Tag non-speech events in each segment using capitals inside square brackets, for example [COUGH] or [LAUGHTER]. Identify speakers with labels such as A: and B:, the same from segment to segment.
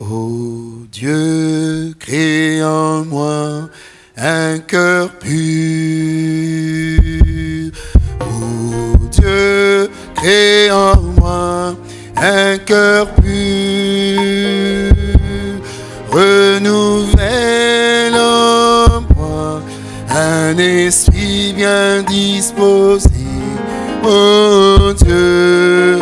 A: Ô Dieu, crée en moi un cœur pur. Ô Dieu, crée en moi un cœur pur. Renouvelle en moi un esprit bien disposé. Ô Dieu,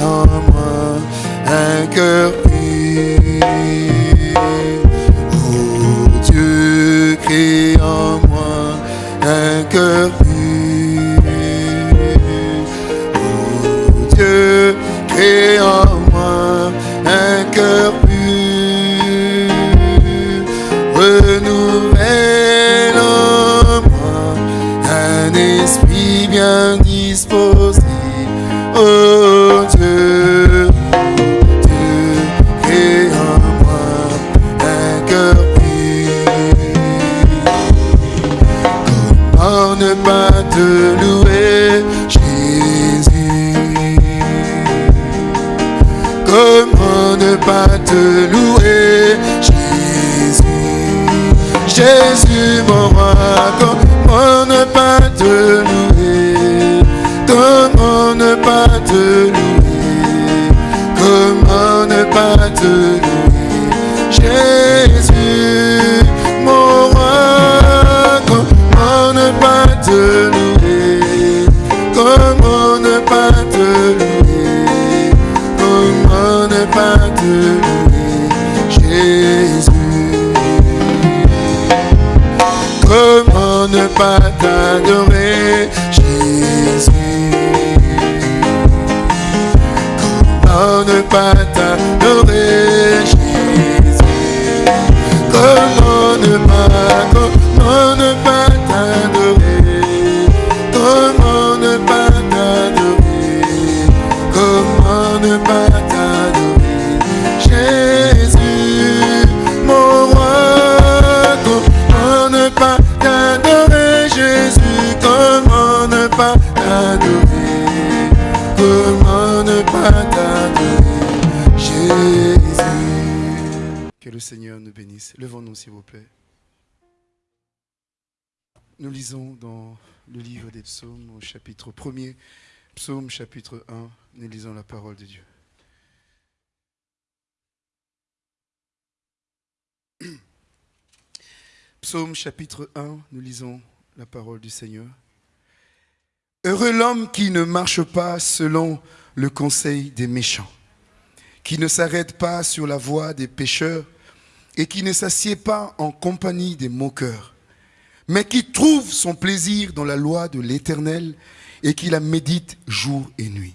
A: en moi un cœur pur. Oh Dieu, crée en moi un cœur. Te louer, Jésus Jésus, mon roi, comment ne pas te louer? Comment ne pas te louer Pas Jésus? Que le Seigneur nous bénisse. Levons-nous s'il vous plaît. Nous lisons dans le livre des psaumes au chapitre 1er, psaume chapitre 1, nous lisons la parole de Dieu. Psaume chapitre 1, nous lisons la parole du Seigneur. Heureux l'homme qui ne marche pas selon le conseil des méchants, qui ne s'arrête pas sur la voie des pécheurs et qui ne s'assied pas en compagnie des moqueurs, mais qui trouve son plaisir dans la loi de l'Éternel et qui la médite jour et nuit.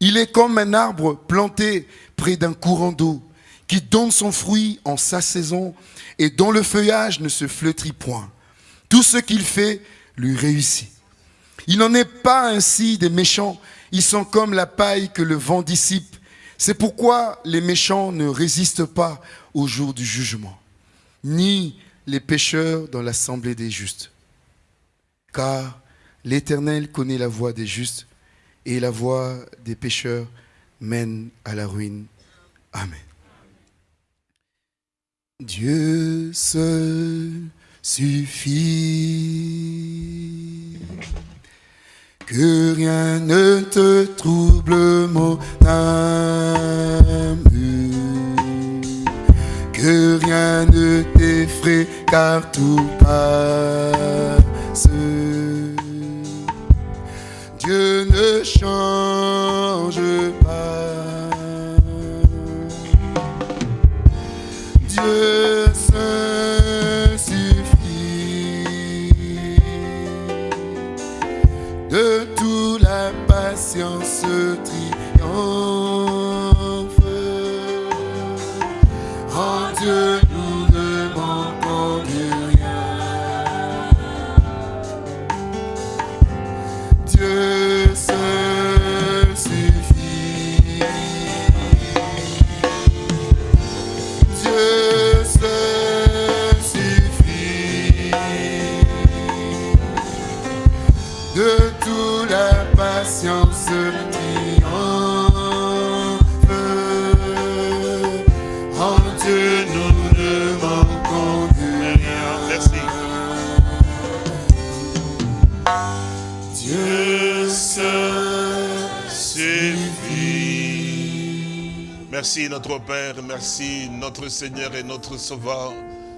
A: Il est comme un arbre planté près d'un courant d'eau qui donne son fruit en sa saison et dont le feuillage ne se flétrit point. Tout ce qu'il fait lui réussit. Il n'en est pas ainsi des méchants. Ils sont comme la paille que le vent dissipe. C'est pourquoi les méchants ne résistent pas au jour du jugement, ni les pécheurs dans l'assemblée des justes. Car l'Éternel connaît la voie des justes et la voie des pécheurs mène à la ruine. Amen. Dieu seul suffit. Que rien ne te trouble mon âme. Que rien ne t'effraie car tout passe. Dieu ne change pas. Dieu seul De tout la patience triomphe. En Dieu
B: Merci notre Père, merci notre Seigneur et notre Sauveur.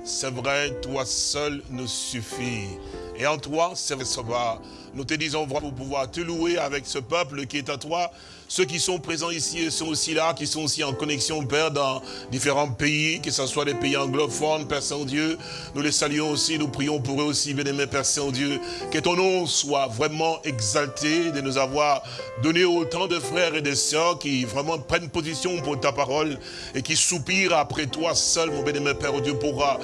B: C'est vrai, toi seul nous suffit. Et en toi, c'est Sauveur, nous te disons pour pouvoir te louer avec ce peuple qui est à toi, ceux qui sont présents ici sont aussi là, qui sont aussi en connexion, Père, dans différents pays, que ce soit des pays anglophones, Père Saint-Dieu. Nous les saluons aussi, nous prions pour eux aussi, bien-aimé Père Saint-Dieu. Que ton nom soit vraiment exalté de nous avoir donné autant de frères et de sœurs qui vraiment prennent position pour ta parole et qui soupirent après toi seul, mon bien-aimé Père Dieu, pourra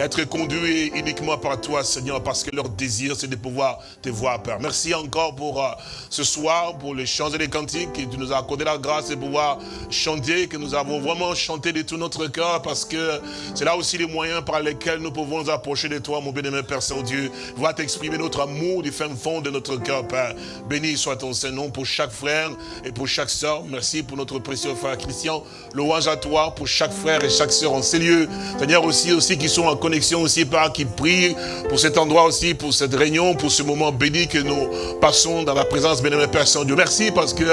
B: être conduit uniquement par toi, Seigneur, parce que leur désir, c'est de pouvoir te voir, Père. Merci encore pour euh, ce soir, pour les chants et les cantiques tu nous as accordé la grâce de pouvoir chanter, que nous avons vraiment chanté de tout notre cœur, parce que c'est là aussi les moyens par lesquels nous pouvons nous approcher de toi, mon bien-aimé Père Saint-Dieu. Va t'exprimer notre amour du fin fond de notre cœur, Père. Béni soit ton Saint-Nom pour chaque frère et pour chaque sœur. Merci pour notre précieux frère Christian. Louange à toi pour chaque frère et chaque sœur en ces lieux. Seigneur, aussi, aussi qui sont en connexion aussi, Père, qui prient pour cet endroit aussi, pour cette réunion, pour ce moment béni que nous passons dans la présence, bien-aimé Père Saint-Dieu. Merci parce que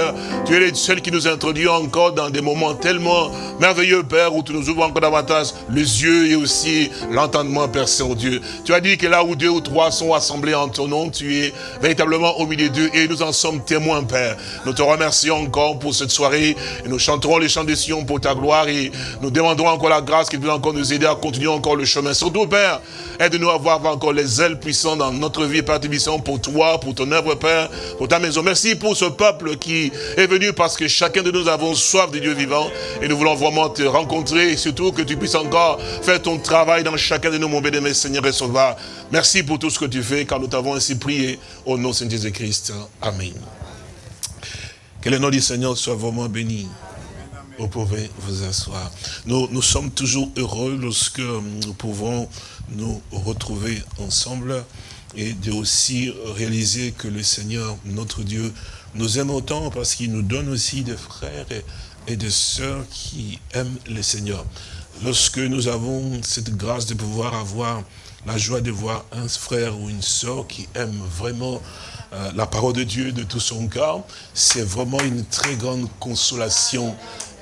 B: tu es le seul qui nous introduit encore dans des moments tellement merveilleux, Père, où tu nous ouvres encore davantage les yeux et aussi l'entendement, Père Saint-Dieu. Tu as dit que là où deux ou trois sont assemblés en ton nom, tu es véritablement au milieu d'eux et nous en sommes témoins, Père. Nous te remercions encore pour cette soirée et nous chanterons les chants de Sion pour ta gloire et nous demandons encore la grâce qui peut encore nous aider à continuer encore le chemin. Surtout, Père, aide-nous à avoir encore les ailes puissantes dans notre vie, Père, pour toi, pour ton œuvre, Père, pour ta maison. Merci pour ce peuple qui est venu parce que chacun de nous avons soif de Dieu vivant et nous voulons vraiment te rencontrer et surtout que tu puisses encore faire ton travail dans chacun de nous, mon béni, Seigneur et Sauveur. Merci pour tout ce que tu fais car nous t'avons ainsi prié au nom de Jésus-Christ. Amen. Que le nom du Seigneur soit vraiment béni. Vous pouvez vous asseoir. Nous, nous sommes toujours heureux lorsque nous pouvons nous retrouver ensemble et de aussi réaliser que le Seigneur, notre Dieu, nous aime autant parce qu'il nous donne aussi des frères et, des sœurs qui aiment le Seigneur. Lorsque nous avons cette grâce de pouvoir avoir la joie de voir un frère ou une sœur qui aime vraiment euh, la parole de Dieu de tout son cœur, c'est vraiment une très grande consolation.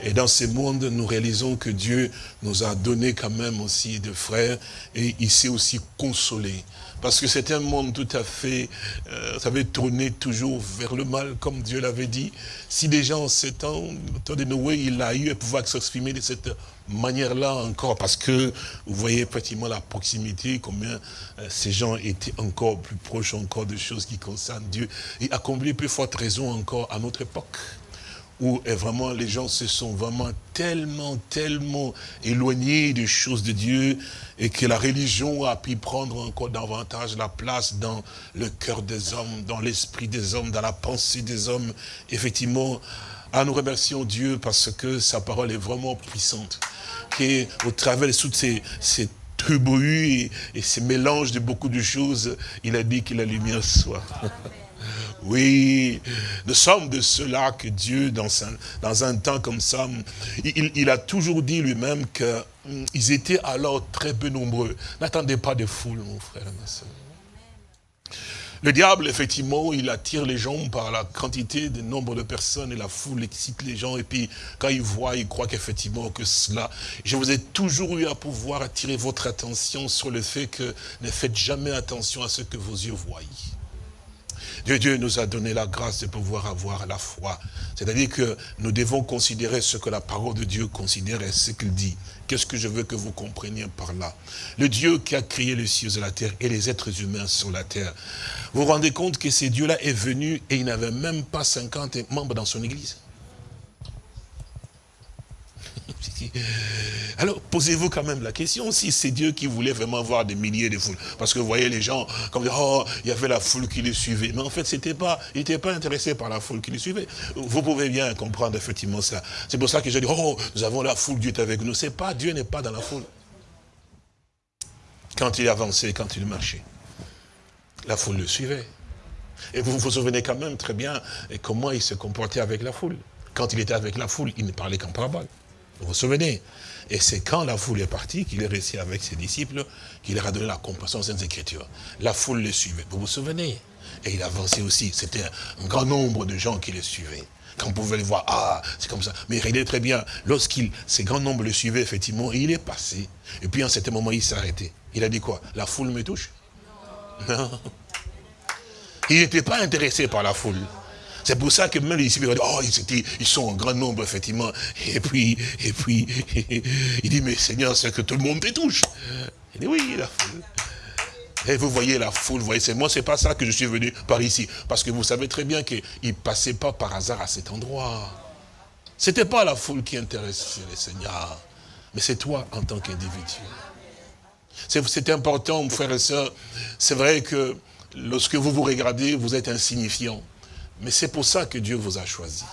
B: Et dans ce monde, nous réalisons que Dieu nous a donné quand même aussi des frères et il s'est aussi consolé. Parce que c'est un monde tout à fait, euh, ça avait tourné toujours vers le mal, comme Dieu l'avait dit. Si déjà en ces temps, temps de Noé, il a eu à pouvoir s'exprimer de cette manière-là encore, parce que vous voyez effectivement la proximité, combien euh, ces gens étaient encore plus proches encore de choses qui concernent Dieu, et accompli plus forte raison encore à notre époque où eh, vraiment les gens se sont vraiment tellement, tellement éloignés des choses de Dieu et que la religion a pu prendre encore davantage la place dans le cœur des hommes, dans l'esprit des hommes, dans la pensée des hommes. Effectivement, ah, nous remercions Dieu parce que sa parole est vraiment puissante. Qu'au travers de toutes ces, ces et, et ces mélanges de beaucoup de choses, il a dit que la lumière soit. Oui, nous sommes de ceux-là que Dieu, dans un, dans un temps comme ça, il, a toujours dit lui-même qu'ils hum, étaient alors très peu nombreux. N'attendez pas de foule, mon frère et ma soeur. Le diable, effectivement, il attire les gens par la quantité, de nombre de personnes et la foule excite les gens. Et puis, quand ils voient, ils croient qu'effectivement que cela... Je vous ai toujours eu à pouvoir attirer votre attention sur le fait que ne faites jamais attention à ce que vos yeux voient. Dieu, nous a donné la grâce de pouvoir avoir la foi. C'est-à-dire que nous devons considérer ce que la parole de Dieu considère et ce qu'il dit. Qu'est-ce que je veux que vous compreniez par là? Le Dieu qui a créé les cieux et la terre et les êtres humains sur la terre. Vous vous rendez compte que ce Dieu-là est venu et il n'avait même pas 50 membres dans son église? [LAUGHS] Alors, posez-vous quand même la question, si c'est Dieu qui voulait vraiment voir des milliers de foules. Parce que vous voyez les gens, comme oh, il y avait la foule qui les suivait. Mais en fait, c'était pas, il n'était pas intéressé par la foule qui les suivait. Vous pouvez bien comprendre effectivement ça. C'est pour ça que je dis, oh, nous avons la foule, Dieu est avec nous. C'est pas, Dieu n'est pas dans la foule. Quand il avançait, quand il marchait, la foule le suivait. Et vous vous souvenez quand même très bien comment il se comportait avec la foule. Quand il était avec la foule, il ne parlait qu'en parabole. Vous vous souvenez? Et c'est quand la foule est partie qu'il est resté avec ses disciples, qu'il leur a donné la compassion aux Écritures. La foule le suivait. Vous vous souvenez? Et il avançait aussi. C'était un grand nombre de gens qui le suivaient. quand vous pouvez le voir, ah, c'est comme ça. Mais regardez très bien, lorsqu'il, ces grands nombres le suivaient, effectivement, il est passé. Et puis, à un certain moment, il s'est arrêté. Il a dit quoi? La foule me touche? Non. [LAUGHS] Il n'était pas intéressé par la foule. C'est pour ça que même les disciples oh, ils, sont en grand nombre, effectivement. Et puis, et puis, [LAUGHS] il dit, mais Seigneur, c'est que tout le monde te touche. Il dit, oui, la foule. Et vous voyez la foule, vous voyez, c'est moi, c'est pas ça que je suis venu par ici. Parce que vous savez très bien qu'il ne passait pas par hasard à cet endroit. C'était pas la foule qui intéressait les seigneurs, mais c'est toi en tant qu'individu. C'est important, mon frère et sœurs. C'est vrai que lorsque vous vous regardez, vous êtes insignifiant. Mais c'est pour ça que Dieu vous a choisi.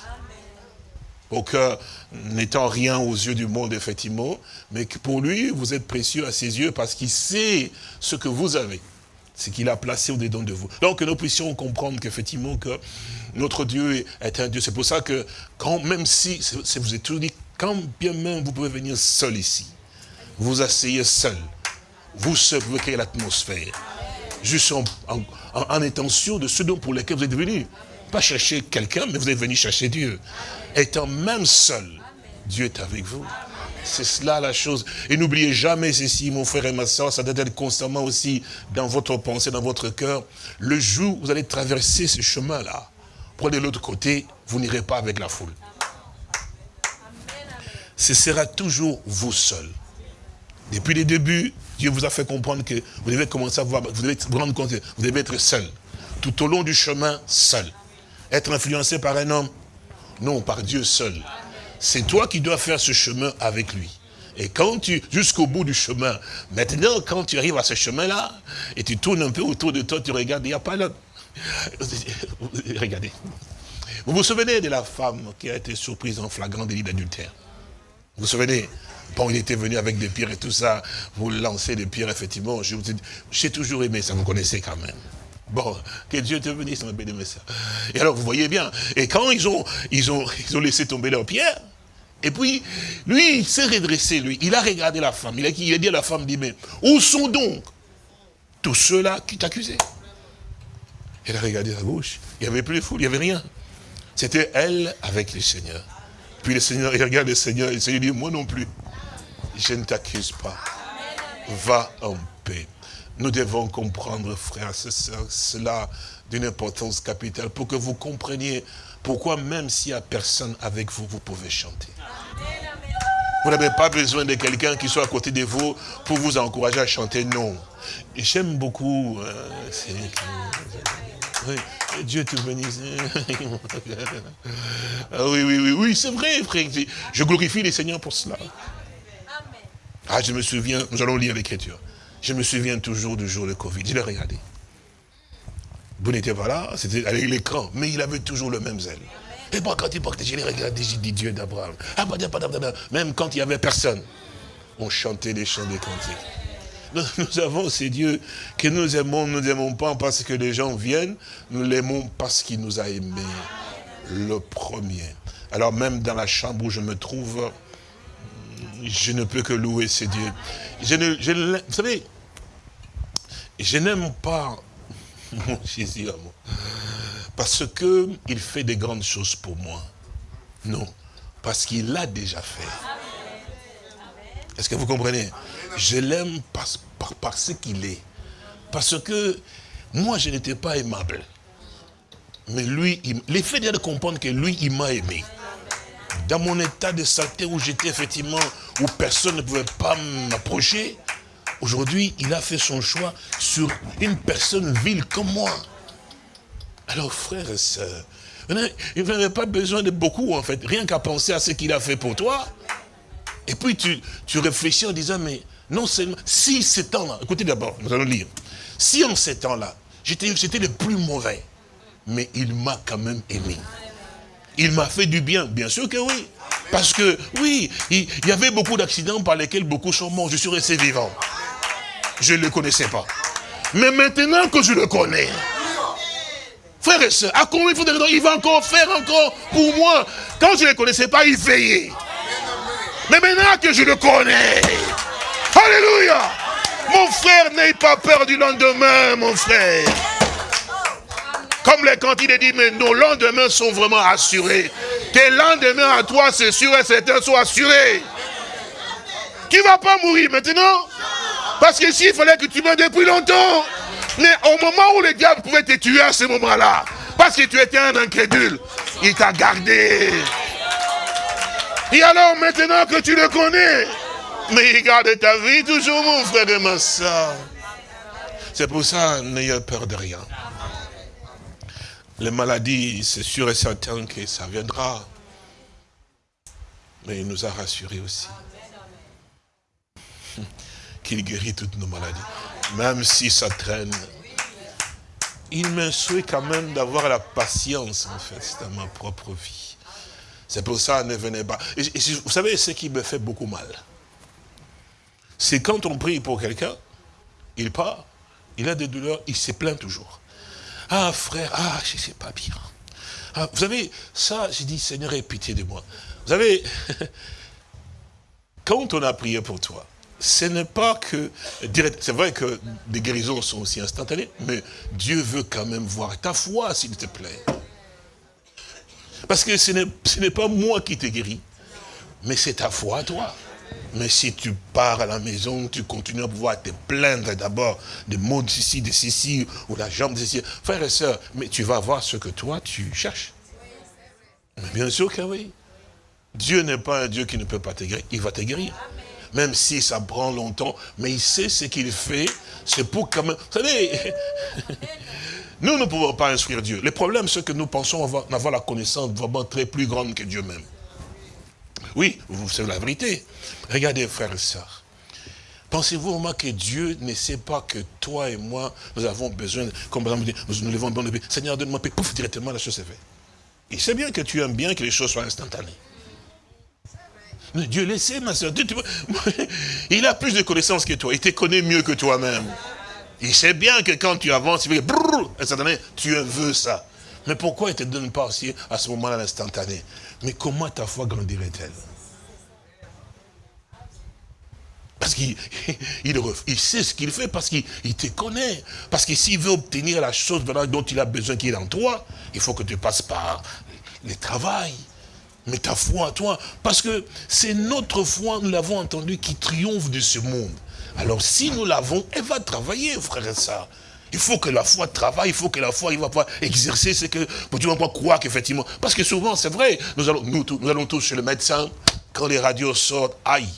B: Au cœur, n'étant rien aux yeux du monde, effectivement, mais que pour lui, vous êtes précieux à ses yeux parce qu'il sait ce que vous avez, ce qu'il a placé au-dedans de vous. Donc que nous puissions comprendre qu'effectivement, que notre Dieu est un Dieu. C'est pour ça que, quand même si, vous êtes toujours dit, quand bien même vous pouvez venir seul ici, vous asseyez seul, vous seul, vous créez l'atmosphère, juste en, en, de ce dont pour lesquels vous êtes venus pas chercher quelqu'un, mais vous êtes venu chercher Dieu. Étant même seul, Dieu est avec vous. C'est cela la chose. Et n'oubliez jamais ceci, mon frère et ma soeur, ça doit être constamment aussi dans votre pensée, dans votre cœur. Le jour où vous allez traverser ce chemin-là, de l'autre côté, vous n'irez pas avec la foule. Ce sera toujours vous seul. Depuis les débuts, Dieu vous a fait comprendre que vous devez commencer à voir, vous devez vous rendre compte vous devez être seul. Tout au long du chemin, seul. Être influencé par un homme Non, par Dieu seul. C'est toi qui dois faire ce chemin avec lui. Et quand tu, jusqu'au bout du chemin, maintenant, quand tu arrives à ce chemin-là, et tu tournes un peu autour de toi, tu regardes, il n'y a pas là. [LAUGHS] Regardez. Vous vous souvenez de la femme qui a été surprise en flagrant délit d'adultère? Vous vous souvenez? Bon, il était venu avec des pierres et tout ça. Vous lancez des pierres, effectivement. J'ai toujours aimé ça, vous connaissez quand même. Bon, que Dieu te bénisse, mon béni, ça. Et alors, vous voyez bien, et quand ils ont, ils ont, ils ont laissé tomber leurs pierres, et puis, lui, il s'est redressé, lui. Il a regardé la femme. Il a, il a dit à la femme, dit, mais où sont donc tous ceux-là qui t'accusaient? Elle a regardé à gauche. Il n'y avait plus de foule, il n'y avait rien. C'était elle avec le Seigneur. Puis le Seigneur, il regarde le Seigneur, et le Seigneur dit, moi non plus, je ne t'accuse pas. Va en paix. Nous devons comprendre, frères et sœurs, cela d'une importance capitale pour que vous compreniez pourquoi même s'il n'y a personne avec vous, vous pouvez chanter. Vous n'avez pas besoin de quelqu'un qui soit à côté de vous pour vous encourager à chanter, non. J'aime beaucoup... Euh, Dieu te bénisse. [LAUGHS] ah, oui, oui, oui, oui, c'est vrai, frère. Je glorifie les seigneurs pour cela. Ah, je me souviens, nous allons lire l'écriture. Je me souviens toujours du jour de Covid. Je l'ai regardé. Vous n'étiez pas là, c'était avec l'écran, mais il avait toujours le même zèle. Et moi, quand il partait, je l'ai regardé, j'ai dit Dieu d'Abraham. Ah, Même quand il n'y avait personne, on chantait les chants des cantiques. [LAUGHS] Nous, avons ces dieux que nous aimons, nous n'aimons pas parce que les gens viennent, nous l'aimons parce qu'il nous a aimés le premier. Alors même dans la chambre où je me trouve, je ne peux que louer ces dieux. Vous savez, je n'aime pas [LAUGHS] mon Jésus à moi. Parce qu'il fait des grandes choses pour moi. Non. Parce qu'il l'a déjà fait. Est-ce que vous comprenez? Je l'aime parce, parce qu'il est. Parce que moi, je n'étais pas aimable. Mais lui, il, l'effet de comprendre que lui, il m'a aimé. Dans mon état de saleté où j'étais effectivement, où personne ne pouvait pas m'approcher, Aujourd'hui, il a fait son choix sur une personne vile comme moi. Alors, frère et sœurs, il n'avait pas besoin de beaucoup, en fait. Rien qu'à penser à ce qu'il a fait pour toi. Et puis, tu, tu réfléchis en disant, mais non seulement, si ces temps-là, écoutez d'abord, nous allons lire. Si en ces temps-là, j'étais le plus mauvais, mais il m'a quand même aimé. Il m'a fait du bien, bien sûr que oui. Parce que, oui, il y avait beaucoup d'accidents par lesquels beaucoup sont morts. Je suis resté vivant je ne le connaissais pas. Mais maintenant que je le connais, frère et soeur, à combien il faut il va encore faire encore pour moi? Quand je ne le connaissais pas, il veillait. Mais maintenant que je le connais, Alléluia, mon frère, n'aie pas peur du lendemain, mon frère. Comme il est dit, mais nos lendemains sont vraiment assurés. Tes lendemains à toi, c'est sûr et certain, soient assurés. Tu ne vas pas mourir maintenant? Parce que s'il fallait que tu meurs depuis longtemps. Mais au moment où le diable pouvait te tuer à ce moment-là, parce que tu étais un incrédule, il t'a gardé. Et alors maintenant que tu le connais, mais il garde ta vie toujours, mon frère et ma soeur. C'est pour ça, n'ayez peur de rien. Les maladies, c'est sûr et certain que ça viendra. Mais il nous a rassurés aussi. Qu'il guérit toutes nos maladies. Même si ça traîne. Il me souhaite quand même d'avoir la patience, en fait, dans ma propre vie. C'est pour ça, ne venez pas. vous savez, ce qui me fait beaucoup mal, c'est quand on prie pour quelqu'un, il part, il a des douleurs, il se plaint toujours. Ah frère, ah je ne sais pas bien. Ah, vous savez, ça, j'ai dit, Seigneur, aie pitié de moi. Vous savez, [LAUGHS] quand on a prié pour toi, ce n'est pas que, c'est vrai que des guérisons sont aussi instantanées, mais Dieu veut quand même voir ta foi, s'il te plaît. Parce que ce n'est pas moi qui t'ai guéri, mais c'est ta foi à toi. Mais si tu pars à la maison, tu continues à pouvoir te plaindre d'abord de ceci, de ceci, ou la jambe de ceci. Frère et soeur, mais tu vas voir ce que toi, tu cherches. Mais bien sûr que oui. Dieu n'est pas un Dieu qui ne peut pas te guérir. Il va te guérir. Même si ça prend longtemps, mais il sait ce qu'il fait. C'est pour quand même... Vous savez, [LAUGHS] nous ne pouvons pas instruire Dieu. Le problème, c'est que nous pensons avoir, la connaissance vraiment très plus grande que Dieu même. Oui, vous savez la vérité. Regardez, frères et sœurs. Pensez-vous au moins que Dieu ne sait pas que toi et moi, nous avons besoin, comme par exemple, nous nous levons bon Seigneur, donne-moi paix, pouf, directement la chose est faite. Il sait bien que tu aimes bien que les choses soient instantanées. Dieu le sait, ma soeur. il a plus de connaissances que toi. Il te connaît mieux que toi-même. Il sait bien que quand tu avances, il fait tu veux ça. Mais pourquoi il ne te donne pas aussi à ce moment-là l'instantané? Mais comment ta foi grandirait-elle? Parce qu'il [LAUGHS] il, sait ce qu'il fait, parce qu'il te connaît. Parce que s'il veut obtenir la chose dont il a besoin qui est en toi, il faut que tu passes par le travail. Mais ta foi à toi, parce que c'est notre foi, nous l'avons entendu, qui triomphe de ce monde. Alors si nous l'avons, elle va travailler, frère et sœur. Il faut que la foi travaille, il faut que la foi il va pouvoir exercer ce que, pour tu vas pouvoir croire qu'effectivement, parce que souvent c'est vrai, nous allons, nous, nous allons tous chez le médecin, quand les radios sortent, aïe,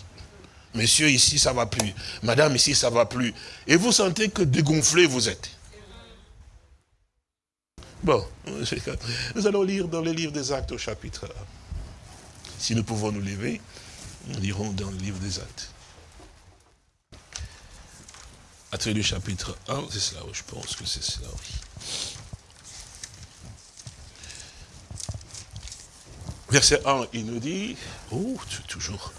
B: monsieur ici ça va plus, madame ici ça va plus, et vous sentez que dégonflé vous êtes. Bon, [LAUGHS] nous allons lire dans le livre des actes au chapitre 1. Si nous pouvons nous lever, nous lirons dans le livre des actes. À du chapitre 1, c'est cela, je pense que c'est cela, Verset 1, il nous dit, oh, toujours.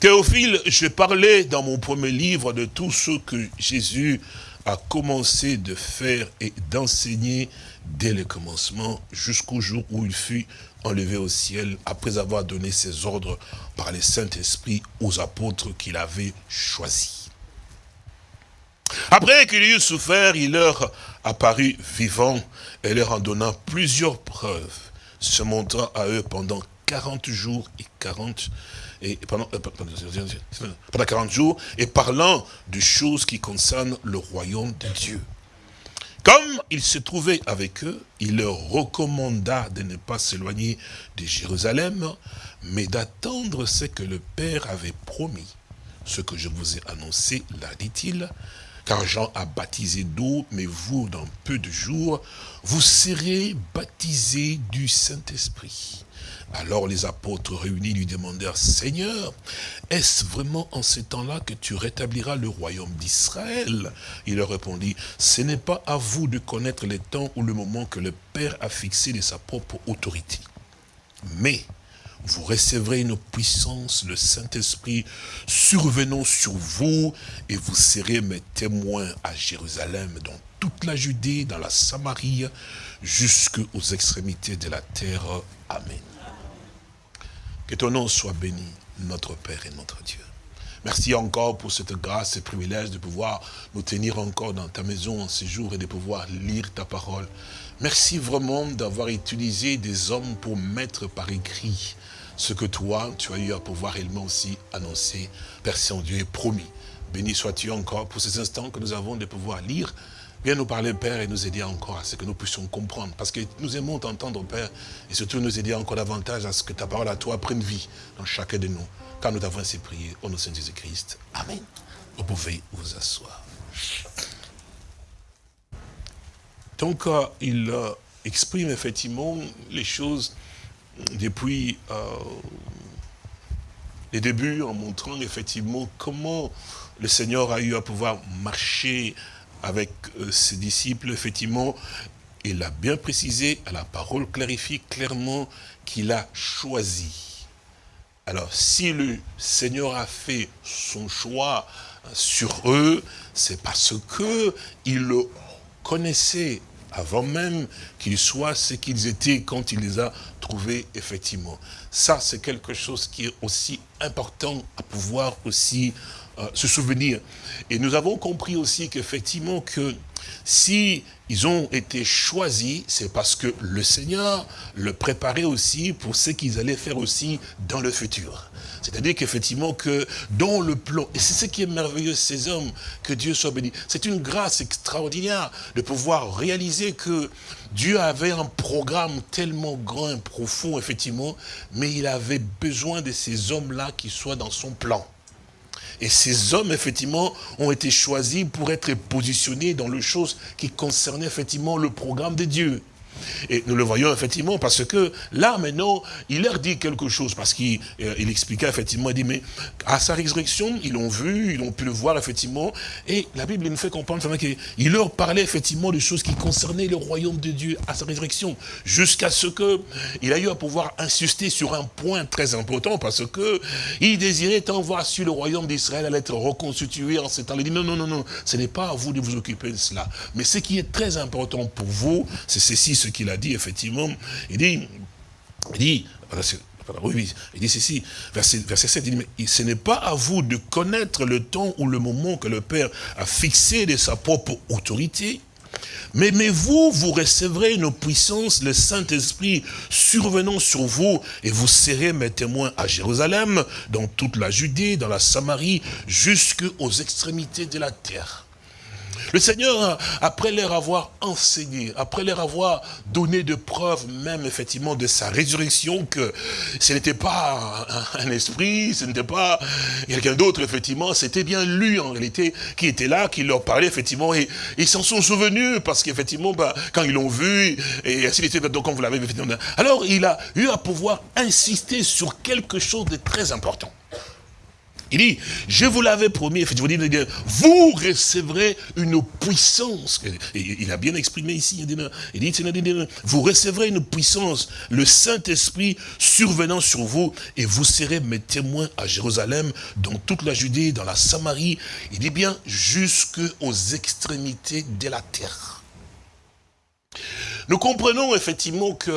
B: Théophile, je parlais dans mon premier livre de tout ce que Jésus a commencé de faire et d'enseigner dès le commencement jusqu'au jour où il fut enlevé au ciel après avoir donné ses ordres par le Saint-Esprit aux apôtres qu'il avait choisis. Après qu'il eut souffert, il leur apparut vivant et leur en donnant plusieurs preuves, se montrant à eux pendant 40 jours et 40 et euh, pendant 40 jours et parlant de choses qui concernent le royaume de Dieu. Comme il se trouvait avec eux, il leur recommanda de ne pas s'éloigner de Jérusalem, mais d'attendre ce que le Père avait promis. Ce que je vous ai annoncé, là dit-il, car Jean a baptisé d'eau, mais vous, dans peu de jours, vous serez baptisés du Saint-Esprit. Alors les apôtres réunis lui demandèrent, Seigneur, est-ce vraiment en ce temps-là que tu rétabliras le royaume d'Israël? Il leur répondit, ce n'est pas à vous de connaître les temps ou le moment que le Père a fixé de sa propre autorité. Mais vous recevrez une puissance, le Saint-Esprit survenant sur vous, et vous serez mes témoins à Jérusalem, dans toute la Judée, dans la Samarie, jusqu'aux extrémités de la terre. Amen. Que ton nom soit béni, notre Père et notre Dieu. Merci encore pour cette grâce et privilège de pouvoir nous tenir encore dans ta maison en ce jour et de pouvoir lire ta parole. Merci vraiment d'avoir utilisé des hommes pour mettre par écrit ce que toi, tu as eu à pouvoir réellement aussi annoncer. Père Saint-Dieu est promis. Béni sois-tu encore pour ces instants que nous avons de pouvoir lire. Viens nous parler, Père, et nous aider encore à ce que nous puissions comprendre. Parce que nous aimons t'entendre, Père, et surtout nous aider encore davantage à ce que ta parole à toi prenne vie dans chacun de nous. Car nous t'avons ainsi prié au nom de Jésus-Christ. Amen. Vous pouvez vous asseoir. Donc, euh, il euh, exprime effectivement les choses depuis euh, les débuts en montrant effectivement comment le Seigneur a eu à pouvoir marcher avec ses disciples, effectivement, il a bien précisé, la parole clarifie clairement qu'il a choisi. Alors, si le Seigneur a fait son choix sur eux, c'est parce que il le connaissait avant même qu'ils soient ce qu'ils étaient quand il les a trouvés, effectivement. Ça, c'est quelque chose qui est aussi important à pouvoir aussi euh, se souvenir. Et nous avons compris aussi qu'effectivement, que si ils ont été choisis, c'est parce que le Seigneur le préparait aussi pour ce qu'ils allaient faire aussi dans le futur. C'est-à-dire qu'effectivement que dans le plan, et c'est ce qui est merveilleux, ces hommes, que Dieu soit béni, c'est une grâce extraordinaire de pouvoir réaliser que Dieu avait un programme tellement grand et profond, effectivement, mais il avait besoin de ces hommes-là qui soient dans son plan. Et ces hommes, effectivement, ont été choisis pour être positionnés dans les choses qui concernaient, effectivement, le programme de Dieu. Et nous le voyons effectivement parce que là maintenant, il leur dit quelque chose parce qu'il euh, expliquait effectivement, il dit mais à sa résurrection, ils l'ont vu, ils ont pu le voir effectivement et la Bible nous fait comprendre qu'il leur parlait effectivement de choses qui concernaient le royaume de Dieu à sa résurrection jusqu'à ce que il eu à pouvoir insister sur un point très important parce que il désirait tant voir sur le royaume d'Israël allait être reconstitué en ce temps. Il dit non, non, non, non, ce n'est pas à vous de vous occuper de cela. Mais ce qui est très important pour vous, c'est ceci, ce qu'il a dit, effectivement. Il dit, il dit, oui, il dit ceci, verset, verset 7, il dit, mais ce n'est pas à vous de connaître le temps ou le moment que le Père a fixé de sa propre autorité, mais, mais vous, vous recevrez une puissance, le Saint-Esprit survenant sur vous, et vous serez mes témoins à Jérusalem, dans toute la Judée, dans la Samarie, jusqu'aux extrémités de la terre. Le Seigneur, après leur avoir enseigné, après leur avoir donné de preuves même effectivement de sa résurrection, que ce n'était pas un, esprit, ce n'était pas quelqu'un d'autre effectivement, c'était bien lui en réalité qui était là, qui leur parlait effectivement, et ils s'en sont souvenus parce qu'effectivement, bah, quand ils l'ont vu, et ainsi de suite, donc comme vous l'avez effectivement, alors il a eu à pouvoir insister sur quelque chose de très important. Il dit, je vous l'avais promis, vous recevrez une puissance. il a bien exprimé ici, il dit, vous recevrez une puissance, le Saint-Esprit survenant sur vous, et vous serez mes témoins à Jérusalem, dans toute la Judée, dans la Samarie, il dit bien, jusqu'aux extrémités de la terre. Nous comprenons effectivement que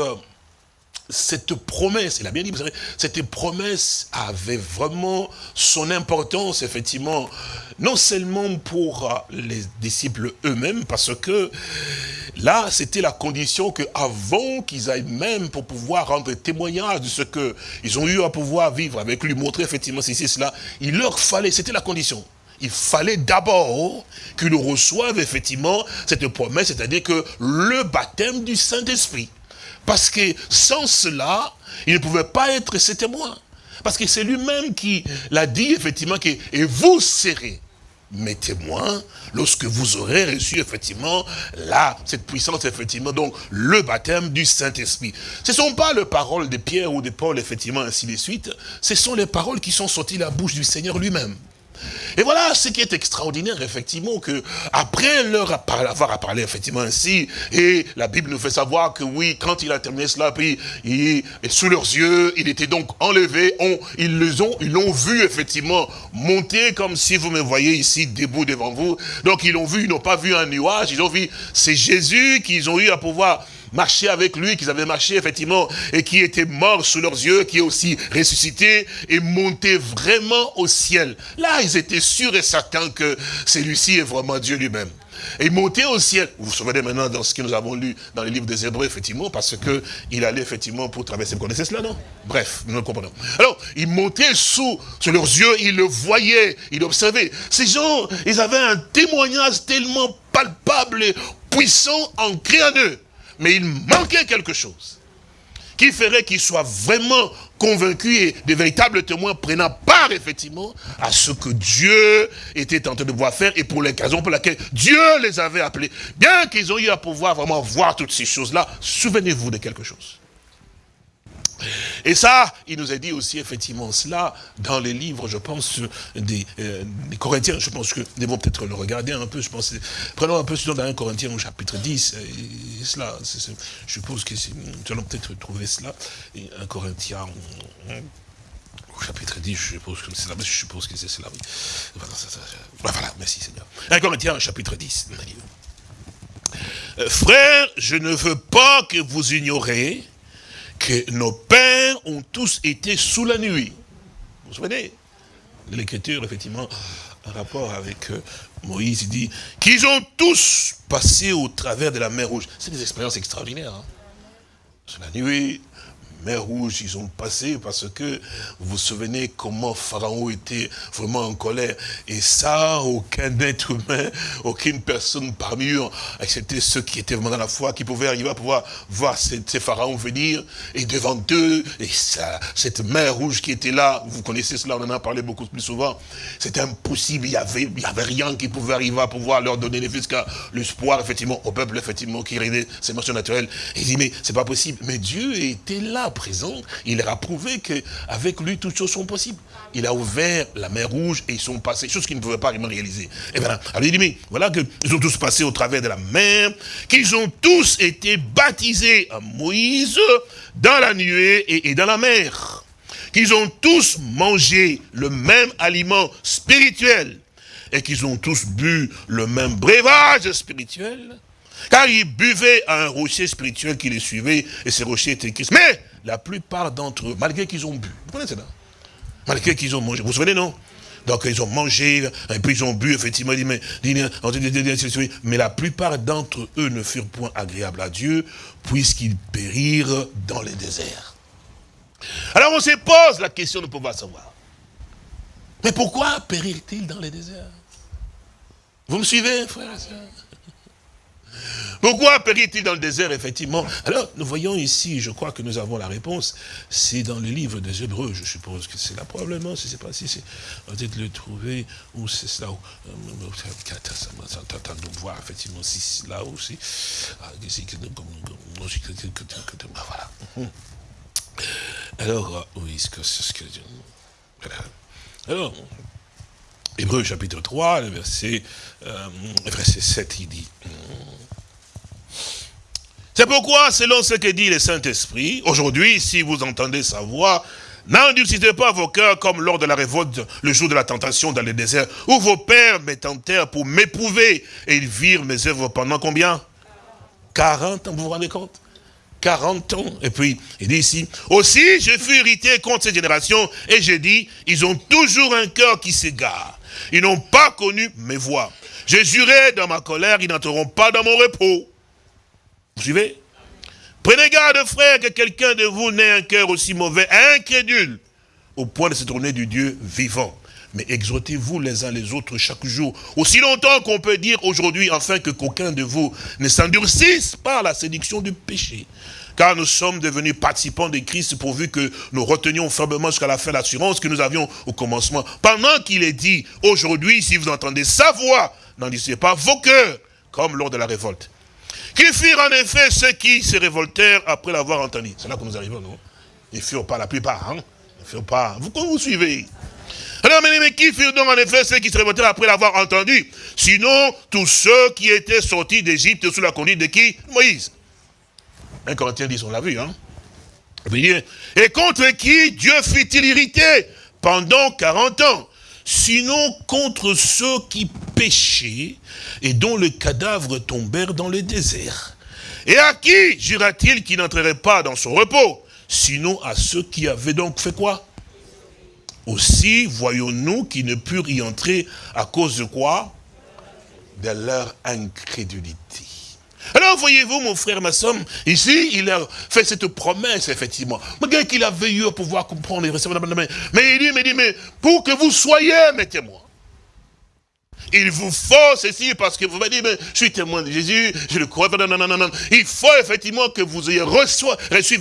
B: cette promesse, il a bien dit, vous savez, cette promesse avait vraiment son importance, effectivement, non seulement pour euh, les disciples eux-mêmes, parce que là, c'était la condition que avant qu'ils aillent même pour pouvoir rendre témoignage de ce qu'ils ont eu à pouvoir vivre avec lui, montrer effectivement ceci, cela, il leur fallait, c'était la condition. Il fallait d'abord qu'ils reçoivent effectivement cette promesse, c'est-à-dire que le baptême du Saint-Esprit. Parce que sans cela, il ne pouvait pas être ses témoins. Parce que c'est lui-même qui l'a dit, effectivement, que, et vous serez mes témoins lorsque vous aurez reçu, effectivement, là, cette puissance, effectivement, donc, le baptême du Saint-Esprit. Ce ne sont pas les paroles de Pierre ou de Paul, effectivement, ainsi de suite. Ce sont les paroles qui sont sorties de la bouche du Seigneur lui-même. Et voilà ce qui est extraordinaire, effectivement, que après leur avoir parlé, effectivement, ainsi, et la Bible nous fait savoir que oui, quand il a terminé cela, puis, il, sous leurs yeux, il était donc enlevé, ils l'ont vu, effectivement, monter comme si vous me voyez ici, debout devant vous. Donc, ils l'ont vu, ils n'ont pas vu un nuage, ils ont vu, c'est Jésus qu'ils ont eu à pouvoir marché avec lui, qu'ils avaient marché effectivement, et qui était mort sous leurs yeux, qui est aussi ressuscité et monté vraiment au ciel. Là, ils étaient sûrs et certains que celui-ci est vraiment Dieu lui-même. Et montait au ciel. Vous vous souvenez maintenant dans ce que nous avons lu dans les livres des Hébreux, effectivement, parce que il allait effectivement pour traverser. Vous connaissez cela, non? Bref, nous le comprenons. Alors, il montait sous, sur leurs yeux, il le voyait, il observait. Ces gens, ils avaient un témoignage tellement palpable puissant, ancré en eux. Mais il manquait quelque chose qui ferait qu'ils soient vraiment convaincus et des véritables témoins prenant part effectivement à ce que Dieu était en train de voir faire et pour les raisons pour lesquelles Dieu les avait appelés. Bien qu'ils ont eu à pouvoir vraiment voir toutes ces choses-là, souvenez-vous de quelque chose. Et ça, il nous a dit aussi effectivement cela dans les livres, je pense, des, euh, Corinthiens. Je pense que nous devons peut-être le regarder un peu. Je pense, prenons un peu ce dans 1 Corinthiens au chapitre 10. Et cela, je suppose que nous allons peut-être trouver cela. 1 Corinthiens au chapitre 10, je suppose que c'est là, je suppose que c'est cela, oui. Voilà, merci Seigneur. 1 Corinthiens, chapitre 10. Euh, frères, je ne veux pas que vous ignorez que nos pères ont tous été sous la nuit. Vous vous souvenez L'écriture, effectivement, en rapport avec euh, Moïse, il dit qu'ils ont tous passé au travers de la mer Rouge. C'est des expériences extraordinaires. Hein. Sous la nuit, mer Rouge, ils ont passé parce que vous vous souvenez comment Pharaon était vraiment en colère. Et ça, aucun être humain, aucune personne parmi eux, excepté ceux qui étaient vraiment dans la foi, qui pouvaient arriver à pouvoir voir ces, pharaons venir. Et devant eux, et ça, cette mer Rouge qui était là, vous connaissez cela, on en a parlé beaucoup plus souvent, c'était impossible, il n'y avait, y avait rien qui pouvait arriver à pouvoir leur donner les l'espoir, effectivement, au peuple, effectivement, qui réunait ses émotions naturelles. Et il dit, mais c'est pas possible. Mais Dieu était là, présent, il leur a prouvé qu'avec lui, toutes choses sont possibles. Il a ouvert la mer rouge et ils sont passés, chose qu'ils ne pouvaient pas réaliser. Et voilà. Alors il dit, mais voilà qu'ils ont tous passé au travers de la mer, qu'ils ont tous été baptisés à Moïse dans la nuée et, dans la mer. Qu'ils ont tous mangé le même aliment spirituel et qu'ils ont tous bu le même breuvage spirituel car ils buvaient à un rocher spirituel qui les suivait, et ces rochers étaient Christ. Mais la plupart d'entre eux, malgré qu'ils ont bu, vous connaissez ça Malgré qu'ils ont mangé, vous vous souvenez, non? Donc ils ont mangé, et puis ils ont bu, effectivement, mais, la plupart d'entre eux ne furent point agréables à Dieu, puisqu'ils périrent dans les déserts. Alors on se pose la question de pouvoir savoir. Mais pourquoi périrent-ils dans les déserts? Vous me suivez, frère et soeur pourquoi périt-il dans le désert, effectivement? Alors, nous voyons ici, je crois que nous avons la réponse, c'est dans le livre des Hébreux, je suppose que c'est là, probablement, je ne sais pas si c'est, peut-être le trouver, ou c'est cela, où, de voir, effectivement, si c'est là aussi, voilà. Alors, oui, c'est ce que... Alors, Hébreu chapitre 3, le verset, euh, verset 7, il dit... C'est pourquoi, selon ce que dit le Saint-Esprit, aujourd'hui, si vous entendez sa voix, n'endurcissez pas vos cœurs comme lors de la révolte, le jour de la tentation dans le désert, où vos pères me tentèrent pour m'éprouver, et ils virent mes œuvres pendant combien? 40 ans, vous vous rendez compte? 40 ans. Et puis, il dit ici, aussi je fus irrité contre cette génération, et j'ai dit, ils ont toujours un cœur qui s'égare. Ils n'ont pas connu mes voix. Je jurais dans ma colère, ils n'entreront pas dans mon repos. Vous suivez? Prenez garde, frère, que quelqu'un de vous n'ait un cœur aussi mauvais, incrédule, au point de se tourner du Dieu vivant. Mais exhortez-vous les uns les autres chaque jour, aussi longtemps qu'on peut dire aujourd'hui, afin que qu'aucun de vous ne s'endurcisse par la séduction du péché. Car nous sommes devenus participants de Christ pourvu que nous retenions fermement jusqu'à la fin l'assurance que nous avions au commencement. Pendant qu'il est dit, aujourd'hui, si vous entendez sa voix, n'endurcissez pas vos cœurs, comme lors de la révolte. Qui firent en effet ceux qui se révoltèrent après l'avoir entendu. C'est là que nous arrivons, non Ils furent pas la plupart, hein. Ils furent pas. Vous, vous suivez. Alors, mais, qui furent donc en effet ceux qui se révoltèrent après l'avoir entendu. Sinon, tous ceux qui étaient sortis d'Égypte sous la conduite de qui? Moïse. Un Corinthien dit, on l'a vu, hein. Et contre qui Dieu fut-il irrité pendant 40 ans? Sinon contre ceux qui péchaient et dont le cadavre tombèrent dans le désert. Et à qui jura-t-il qu'il n'entrerait pas dans son repos? Sinon à ceux qui avaient donc fait quoi? Aussi voyons-nous qu'ils ne purent y entrer à cause de quoi? De leur incrédulité. Alors, voyez-vous, mon frère, ma ici, il a fait cette promesse, effectivement. Malgré qu'il avait eu à pouvoir comprendre Mais il dit, mais il dit, mais pour que vous soyez mes témoins. Il vous faut ceci parce que vous m'avez dit, mais je suis témoin de Jésus, je le crois. Il faut effectivement que vous ayez reçu, reçu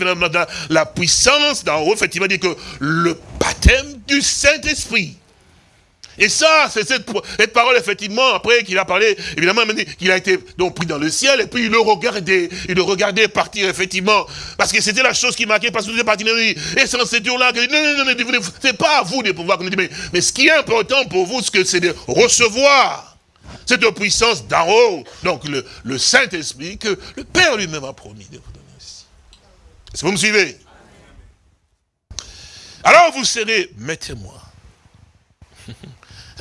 B: la puissance d'en haut, effectivement, que le baptême du Saint-Esprit. Et ça, c'est cette, parole, effectivement, après qu'il a parlé, évidemment, qu'il a été donc pris dans le ciel, et puis il le regardait, il le regardait partir, effectivement, parce que c'était la chose qui marquait, parce que êtes parti, et c'est dans cette là que non, non, non, c'est pas à vous de pouvoir, mais, mais ce qui est important pour vous, c'est de recevoir cette puissance d'en haut, donc le, le Saint-Esprit, que le Père lui-même a promis de vous donner aussi. Est-ce que vous me suivez? Alors vous serez mes témoins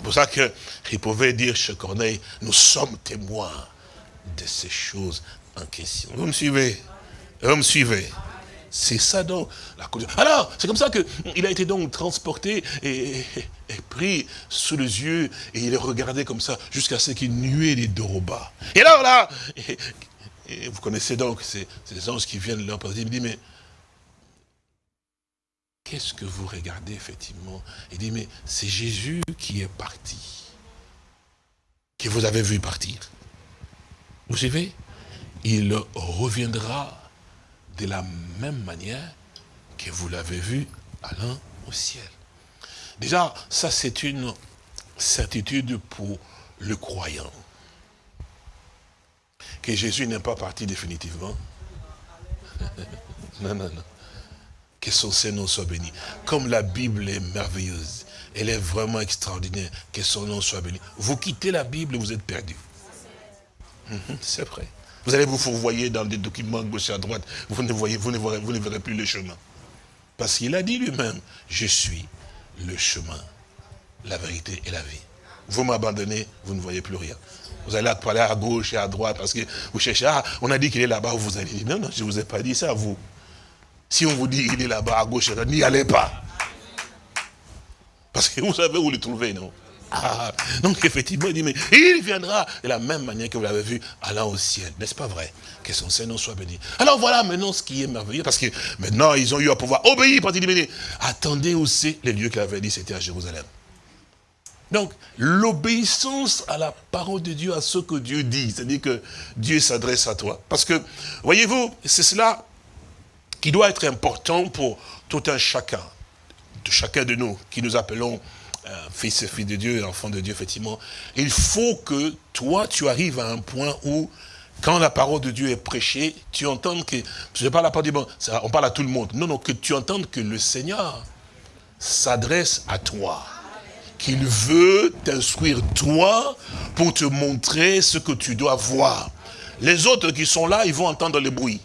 B: pour ça qu'il pouvait dire chez Corneille, nous sommes témoins de ces choses en question. Vous me suivez? Vous me suivez? C'est ça donc la Alors, c'est comme ça qu'il a été donc transporté et, pris sous les yeux et il est regardé comme ça jusqu'à ce qu'il nuait les bas. Et alors là, vous connaissez donc ces, anges qui viennent leur poser, il me dit, mais Qu'est-ce que vous regardez effectivement? Il dit, mais c'est Jésus qui est parti, que vous avez vu partir. Vous savez, il reviendra de la même manière que vous l'avez vu allant au ciel. Déjà, ça c'est une certitude pour le croyant. Que Jésus n'est pas parti définitivement. [LAUGHS] non, non, non que son Seigneur soit béni. Comme la Bible est merveilleuse, elle est vraiment extraordinaire, que son nom soit béni. Vous quittez la Bible, vous êtes perdu. Mhm, c'est vrai. Vous allez vous fourvoyer dans des documents gauche à droite, vous ne, voyez, vous, ne verrez, vous ne verrez plus le chemin. Parce qu'il a dit lui-même, je suis le chemin, la vérité et la vie. Vous m'abandonnez, vous ne voyez plus rien. Vous allez parler à gauche et à droite parce que vous cherchez, ah, on a dit qu'il est là-bas, vous allez dire, non, non, je ne vous ai pas dit ça, vous. Si on vous dit il est là-bas à gauche, n'y allez pas. Parce que vous savez où le trouver, non? Ah, donc effectivement, il dit, mais il viendra de la même manière que vous l'avez vu allant au ciel. N'est-ce pas vrai? Que son Seigneur soit béni. Alors voilà maintenant ce qui est merveilleux, parce que maintenant ils ont eu à pouvoir obéir, parce qu'il dit, attendez aussi les lieux qu'il avait dit, c'était à Jérusalem. Donc, l'obéissance à la parole de Dieu, à ce que Dieu dit, c'est-à-dire que Dieu s'adresse à toi. Parce que, voyez-vous, c'est cela qui doit être important pour tout un chacun, de chacun de nous, qui nous appelons euh, fils et filles de Dieu, enfants de Dieu, effectivement. Il faut que toi, tu arrives à un point où, quand la parole de Dieu est prêchée, tu entends que, je parle pas du bon, on parle à tout le monde, non, non, que tu entendes que le Seigneur s'adresse à toi qu'il veut t'instruire toi pour te montrer ce que tu dois voir. Les autres qui sont là, ils vont entendre le bruit.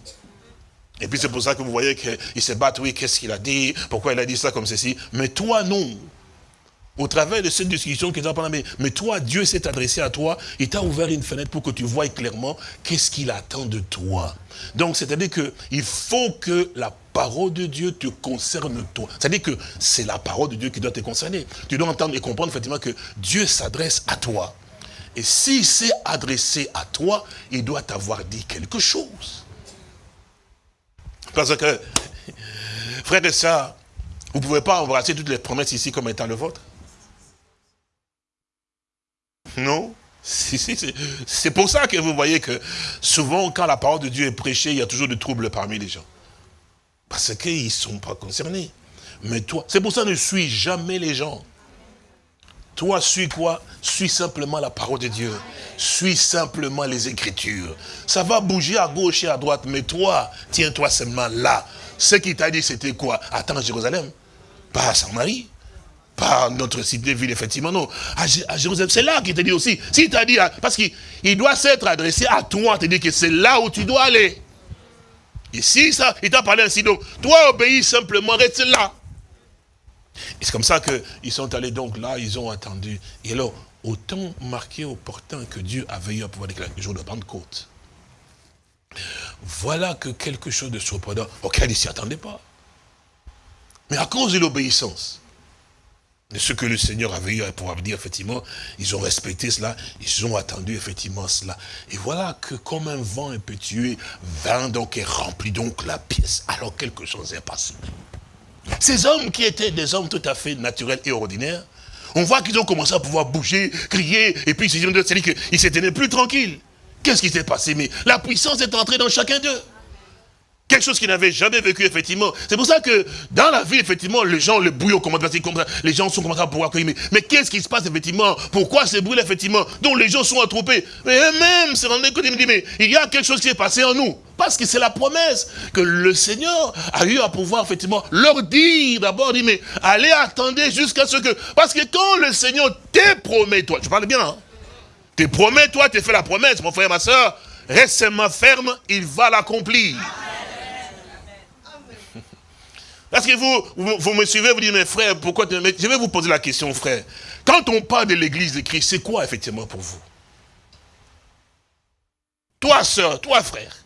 B: Et puis c'est pour ça que vous voyez qu'ils se battent, oui, qu'est-ce qu'il a dit, pourquoi il a dit ça comme ceci. Mais toi, non. Au travers de cette discussion qu'ils ont parlé, mais toi, Dieu s'est adressé à toi, il t'a ouvert une fenêtre pour que tu vois clairement qu'est-ce qu'il attend de toi. Donc, c'est-à-dire qu'il faut que la parole de Dieu te concerne toi. C'est-à-dire que c'est la parole de Dieu qui doit te concerner. Tu dois entendre et comprendre effectivement que Dieu s'adresse à toi. Et s'il s'est adressé à toi, il doit t'avoir dit quelque chose. Parce que, [LAUGHS] frère et sœurs, vous ne pouvez pas embrasser toutes les promesses ici comme étant le vôtre. Non? C'est pour ça que vous voyez que souvent, quand la parole de Dieu est prêchée, il y a toujours des troubles parmi les gens. Parce qu'ils ne sont pas concernés. Mais toi, c'est pour ça que ne suis jamais les gens. Toi, suis quoi? Suis simplement la parole de Dieu. Suis simplement les Écritures. Ça va bouger à gauche et à droite, mais toi, tiens-toi seulement là. Ce qui t'a dit, c'était quoi? Attends, Jérusalem. Pas à Saint-Marie. Pas notre cité-ville, effectivement, non. À, Jérusalem, c'est là qu'il t'a dit aussi. S'il t'a dit, parce qu'il doit s'être adressé à toi, te dit que c'est là où tu dois aller. Ici, ça, il t'a parlé ainsi, donc, toi, obéis simplement, reste là. Et c'est comme ça qu'ils sont allés donc là, ils ont attendu. Et alors, autant marqué, opportun que Dieu avait eu à pouvoir déclarer le jour de Pentecôte. Voilà que quelque chose de surprenant auquel ils ne s'y attendaient pas. Mais à cause de l'obéissance, de ce que le Seigneur avait eu à pouvoir dire, effectivement, ils ont respecté cela, ils ont attendu effectivement cela. Et voilà que comme un vent impétueux vint donc et remplit donc la pièce, alors quelque chose est passé. Ces hommes qui étaient des hommes tout à fait naturels et ordinaires, on voit qu'ils ont commencé à pouvoir bouger, crier, et puis c'est-à-dire qu'ils s'étaient plus tranquilles. Qu'est-ce qui s'est passé? Mais la puissance est entrée dans chacun d'eux. Quelque chose qu'ils n'avaient jamais vécu, effectivement. C'est pour ça que dans la vie, effectivement, les gens, le à comme ça. Les gens sont commencés à pouvoir. Mais, qu'est-ce qui se passe, effectivement? Pourquoi ces bruits effectivement, dont les gens sont attroupés? Mais eux-mêmes se rendaient compte, ils me disent, mais il y a quelque chose qui est passé en nous. Parce que c'est la promesse que le Seigneur a eu à pouvoir, effectivement, leur dire d'abord, dit, mais allez attendre jusqu'à ce que... Parce que quand le Seigneur te promet, toi, je parle bien, hein, te promet, toi, tu fait la promesse, mon frère, ma soeur, reste ferme, il va l'accomplir. Parce que vous, vous, me suivez, vous dites, mais frère, pourquoi Je vais vous poser la question, frère. Quand on parle de l'église de Christ, c'est quoi effectivement pour vous? Toi, soeur, toi, frère.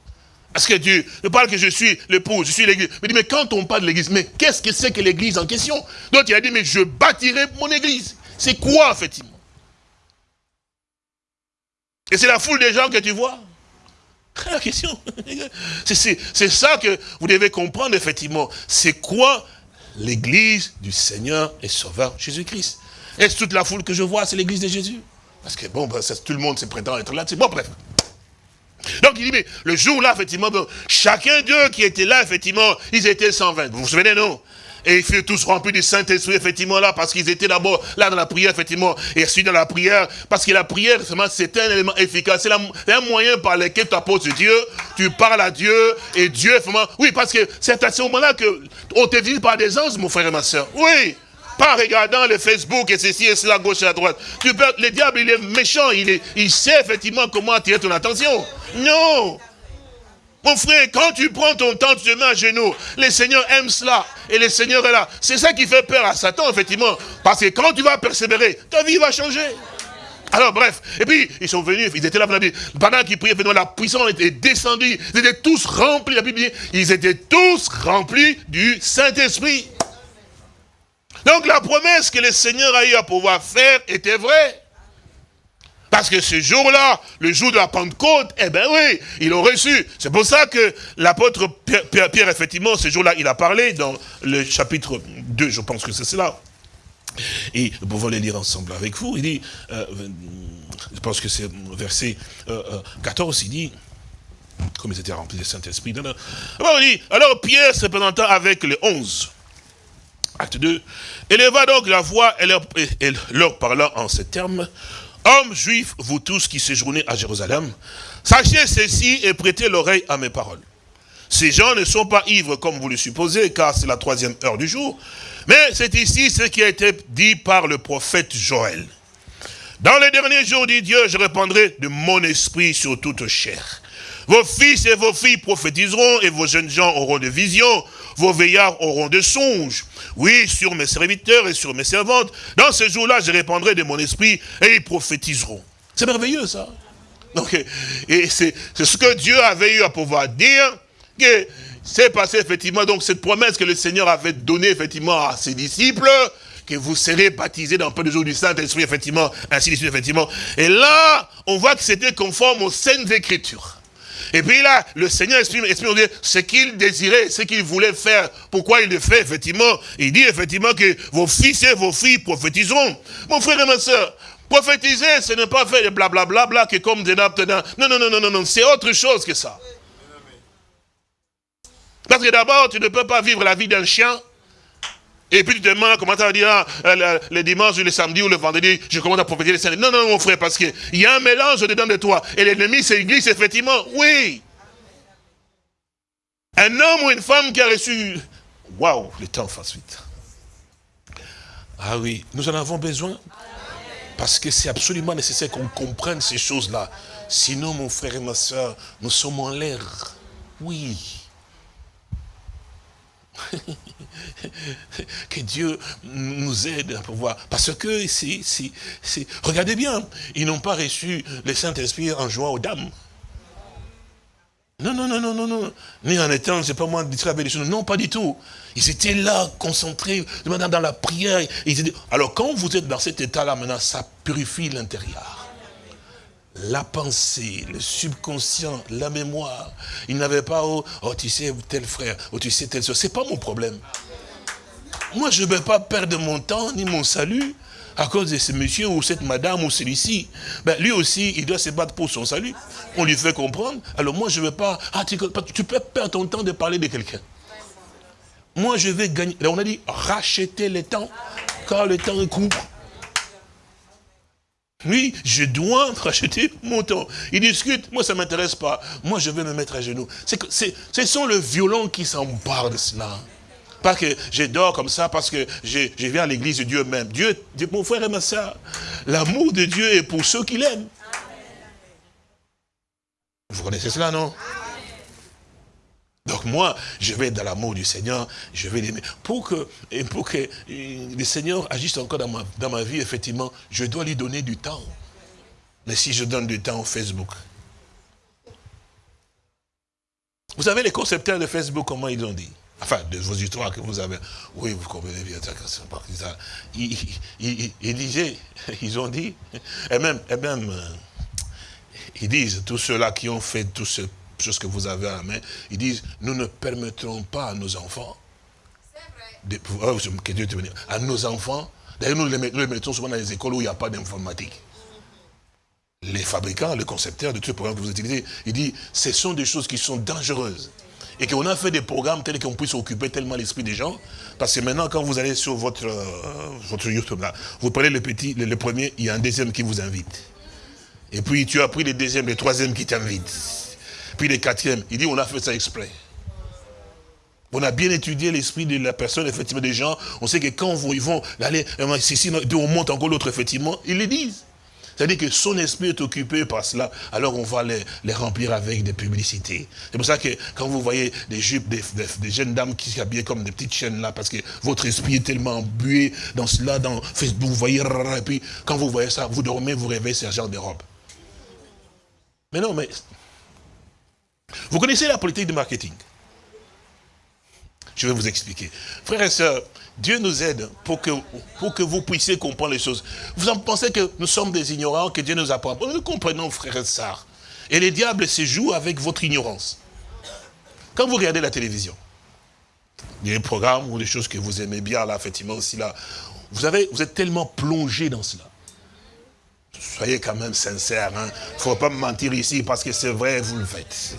B: Parce que Dieu ne parle que je suis l'époux, je suis l'église. Mais, mais quand on parle de l'église, mais qu'est-ce que c'est que l'église en question? Donc il a dit, mais je bâtirai mon église. C'est quoi, effectivement? Et c'est la foule des gens que tu vois? La question. C'est ça que vous devez comprendre, effectivement. C'est quoi l'église du Seigneur et Sauveur Jésus-Christ? Est-ce toute la foule que je vois, c'est l'église de Jésus? Parce que bon, ben, tout le monde se prétend être là. Bon, bref. Donc il dit, mais le jour-là, effectivement, chacun d'eux qui était là, effectivement, ils étaient 120. Vous vous souvenez, non? Et ils furent tous remplis du Saint-Esprit, effectivement, là, parce qu'ils étaient d'abord là dans la prière, effectivement, et ensuite dans la prière, parce que la prière, c'est un élément efficace, c'est un moyen par lequel tu apportes Dieu, tu parles à Dieu, et Dieu, effectivement, oui, parce que c'est à ce moment-là qu'on te visite par des anges, mon frère et ma soeur, oui, pas regardant le Facebook et ceci et cela, gauche et à droite. Tu peux, le diable, il est méchant, il, il sait effectivement comment attirer ton attention. Non mon frère, quand tu prends ton temps, tu te à genoux. Le Seigneur aime cela. Et le Seigneur est là. C'est ça qui fait peur à Satan, effectivement. Parce que quand tu vas persévérer, ta vie va changer. Alors bref, et puis ils sont venus, ils étaient là pendant qu'ils priaient, la puissance était descendue, ils étaient tous remplis, la Bible dit, ils étaient tous remplis du Saint-Esprit. Donc la promesse que le Seigneur a eu à pouvoir faire était vraie. Parce que ce jour-là, le jour de la Pentecôte, eh bien oui, ils l'ont reçu. C'est pour ça que l'apôtre Pierre, effectivement, ce jour-là, il a parlé dans le chapitre 2, je pense que c'est cela. Et nous pouvons le lire ensemble avec vous. Il dit, euh, je pense que c'est verset 14, euh, euh, il dit, comme ils étaient remplis du Saint-Esprit. Alors, Pierre se présentant avec les onze, acte 2, éleva donc la voix et leur, et en ces termes, Hommes juifs, vous tous qui séjournez à Jérusalem, sachez ceci et prêtez l'oreille à mes paroles. Ces gens ne sont pas ivres comme vous le supposez, car c'est la troisième heure du jour. Mais c'est ici ce qui a été dit par le prophète Joël. Dans les derniers jours, dit Dieu, je répandrai de mon esprit sur toute chair. Vos fils et vos filles prophétiseront, et vos jeunes gens auront des visions, vos veillards auront des songes. Oui, sur mes serviteurs et sur mes servantes, dans ce jour-là, je répandrai de mon esprit, et ils prophétiseront. C'est merveilleux, ça. Donc, et c'est ce que Dieu avait eu à pouvoir dire, que c'est passé, effectivement, donc cette promesse que le Seigneur avait donnée, effectivement, à ses disciples, que vous serez baptisés dans peu de jours du Saint-Esprit, effectivement, ainsi de suite, effectivement. Et là, on voit que c'était conforme aux saintes écritures. Et puis là, le Seigneur exprime, ce qu'il désirait, ce qu'il voulait faire. Pourquoi il le fait, effectivement Il dit effectivement que vos fils et vos filles prophétiseront. Mon frère et ma soeur, prophétiser, ce n'est pas faire des blablabla, bla, que comme des Non, non, non, non, non, non, c'est autre chose que ça. Parce que d'abord, tu ne peux pas vivre la vie d'un chien et puis tu te demandes, comment ça va dire, ah, le, dimanche, le samedi ou le vendredi, je commence à prophétiser les saints. Non, non, mon frère, parce qu'il y a un mélange dedans de toi. Et l'ennemi, c'est l'église, effectivement. Oui. Un homme ou une femme qui a reçu... Waouh, le temps face vite. Ah oui, nous en avons besoin. Parce que c'est absolument nécessaire qu'on comprenne ces choses-là. Sinon, mon frère et ma soeur, nous sommes en l'air. Oui. [LAUGHS] [LAUGHS] que Dieu nous aide à pouvoir. Parce que, si, si, si, regardez bien, ils n'ont pas reçu le Saint-Esprit en jouant aux dames. Non, non, non, non, non, non. Ni en étant, sais pas moi, distrait avec des choses. Non, pas du tout. Ils étaient là, concentrés, dans la prière. Alors quand vous êtes dans cet état-là, maintenant, ça purifie l'intérieur. La pensée, le subconscient, la mémoire. Il n'avait pas, oh, oh, tu sais, tel frère, oh, tu sais, tel soeur. C'est pas mon problème. Moi, je ne vais pas perdre mon temps, ni mon salut, à cause de ce monsieur ou cette madame ou celui-ci. Ben, lui aussi, il doit se battre pour son salut. On lui fait comprendre. Alors moi, je ne veux pas... Ah, tu, peux perdre ton temps de parler de quelqu'un. Moi, je vais gagner. on a dit, racheter le temps, car le temps est court. Oui, je dois [LAUGHS] racheter mon temps. Il discute, moi ça ne m'intéresse pas. Moi je vais me mettre à genoux. ce sont les violents qui s'emparent de cela. Pas que je dors comme ça parce que je, viens à l'église de Dieu même. Dieu, mon frère et ma soeur, l'amour de Dieu est pour ceux qui l'aiment. Vous connaissez cela, non? Donc moi, je vais dans l'amour du Seigneur, je vais l'aimer. Pour que, pour que le Seigneur agisse encore dans ma, dans ma vie, effectivement, je dois lui donner du temps. Mais si je donne du temps au Facebook, vous savez les concepteurs de Facebook, comment ils ont dit? Enfin, de vos histoires que vous avez. Oui, vous comprenez bien ça. Ils, ils, disaient, [LAUGHS] ils ont dit, et même, et même euh, ils disent, tous ceux-là qui ont fait toutes ces choses que vous avez à la main, ils disent, nous ne permettrons pas à nos enfants, de, oh, que Dieu te à nos enfants, d'ailleurs nous les mettons souvent dans les écoles où il n'y a pas d'informatique les fabricants, les concepteurs de tous les programmes que vous utilisez, ils disent, ce sont des choses qui sont dangereuses et qu'on a fait des programmes tels qu'on puisse occuper tellement l'esprit des gens. Parce que maintenant, quand vous allez sur votre, euh, votre YouTube, là, vous prenez le petit, le, premier, il y a un deuxième qui vous invite. Et puis tu as pris le deuxième, le troisième qui t'invite. Puis le quatrième, il dit on a fait ça exprès. On a bien étudié l'esprit de la personne, effectivement, des gens. On sait que quand ils vont aller, si, on monte encore l'autre, effectivement, ils le disent. C'est-à-dire que son esprit est occupé par cela, alors on va les, remplir avec des publicités. C'est pour ça que quand vous voyez des jupes, des, jeunes dames qui s'habillent comme des petites chaînes là, parce que votre esprit est tellement bué dans cela, dans Facebook, vous voyez, et puis quand vous voyez ça, vous dormez, vous rêvez, c'est un genre de robe. Mais non, mais... Vous connaissez la politique de marketing Je vais vous expliquer. Frères et sœurs, Dieu nous aide pour que, pour que vous puissiez comprendre les choses. Vous en pensez que nous sommes des ignorants, que Dieu nous apprend? Nous comprenons, frères et sœurs. Et les diables se jouent avec votre ignorance. Quand vous regardez la télévision, des programmes ou des choses que vous aimez bien, là, effectivement, aussi, là, vous, avez, vous êtes tellement plongé dans cela. Soyez quand même sincères. Il hein. ne faut pas me mentir ici parce que c'est vrai, vous le faites.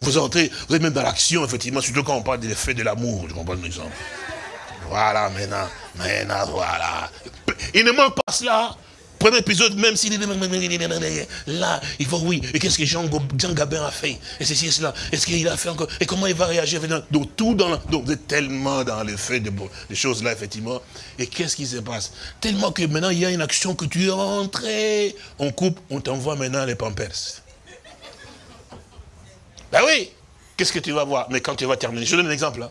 B: Vous entrez, vous êtes même dans l'action, effectivement, surtout quand on parle de l'effet de l'amour, je comprends l'exemple. Voilà, maintenant, maintenant, voilà. Il ne manque pas cela. Premier épisode, même s'il là, il faut oui. Et qu'est-ce que Jean, Gabin a fait? Et ceci et cela. Est-ce qu'il a fait encore? Et comment il va réagir Donc tout dans donc vous êtes tellement dans le fait de, choses là, effectivement. Et qu'est-ce qui se passe? Tellement que maintenant il y a une action que tu es rentré. On coupe, on t'envoie maintenant les pampers. Ben oui Qu'est-ce que tu vas voir? Mais quand tu vas terminer, je donne un exemple. Hein.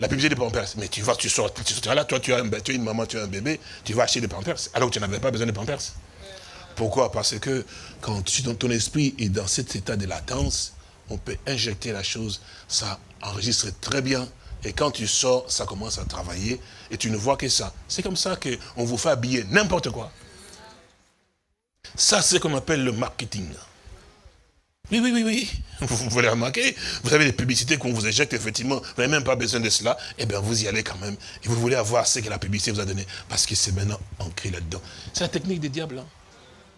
B: La publicité des pampers. Mais tu vas, tu sors, tu sors là, toi tu as, un, une maman, tu as un bébé, tu vas acheter des pampers, alors que tu n'avais pas besoin de pampers. Pourquoi? Parce que quand tu, dans ton esprit est dans cet état de latence, on peut injecter la chose, ça enregistre très bien, et quand tu sors, ça commence à travailler, et tu ne vois que ça. C'est comme ça qu'on vous fait habiller n'importe quoi. Ça, c'est ce qu'on appelle le marketing. Oui, oui, oui, oui. [LAUGHS] Vous, voulez remarquer, vous avez des publicités qu'on vous éjecte, effectivement, vous n'avez même pas besoin de cela, eh bien vous y allez quand même. Et vous voulez avoir ce que la publicité vous a donné, parce que c'est maintenant ancré là-dedans. C'est la technique des diables. Hein.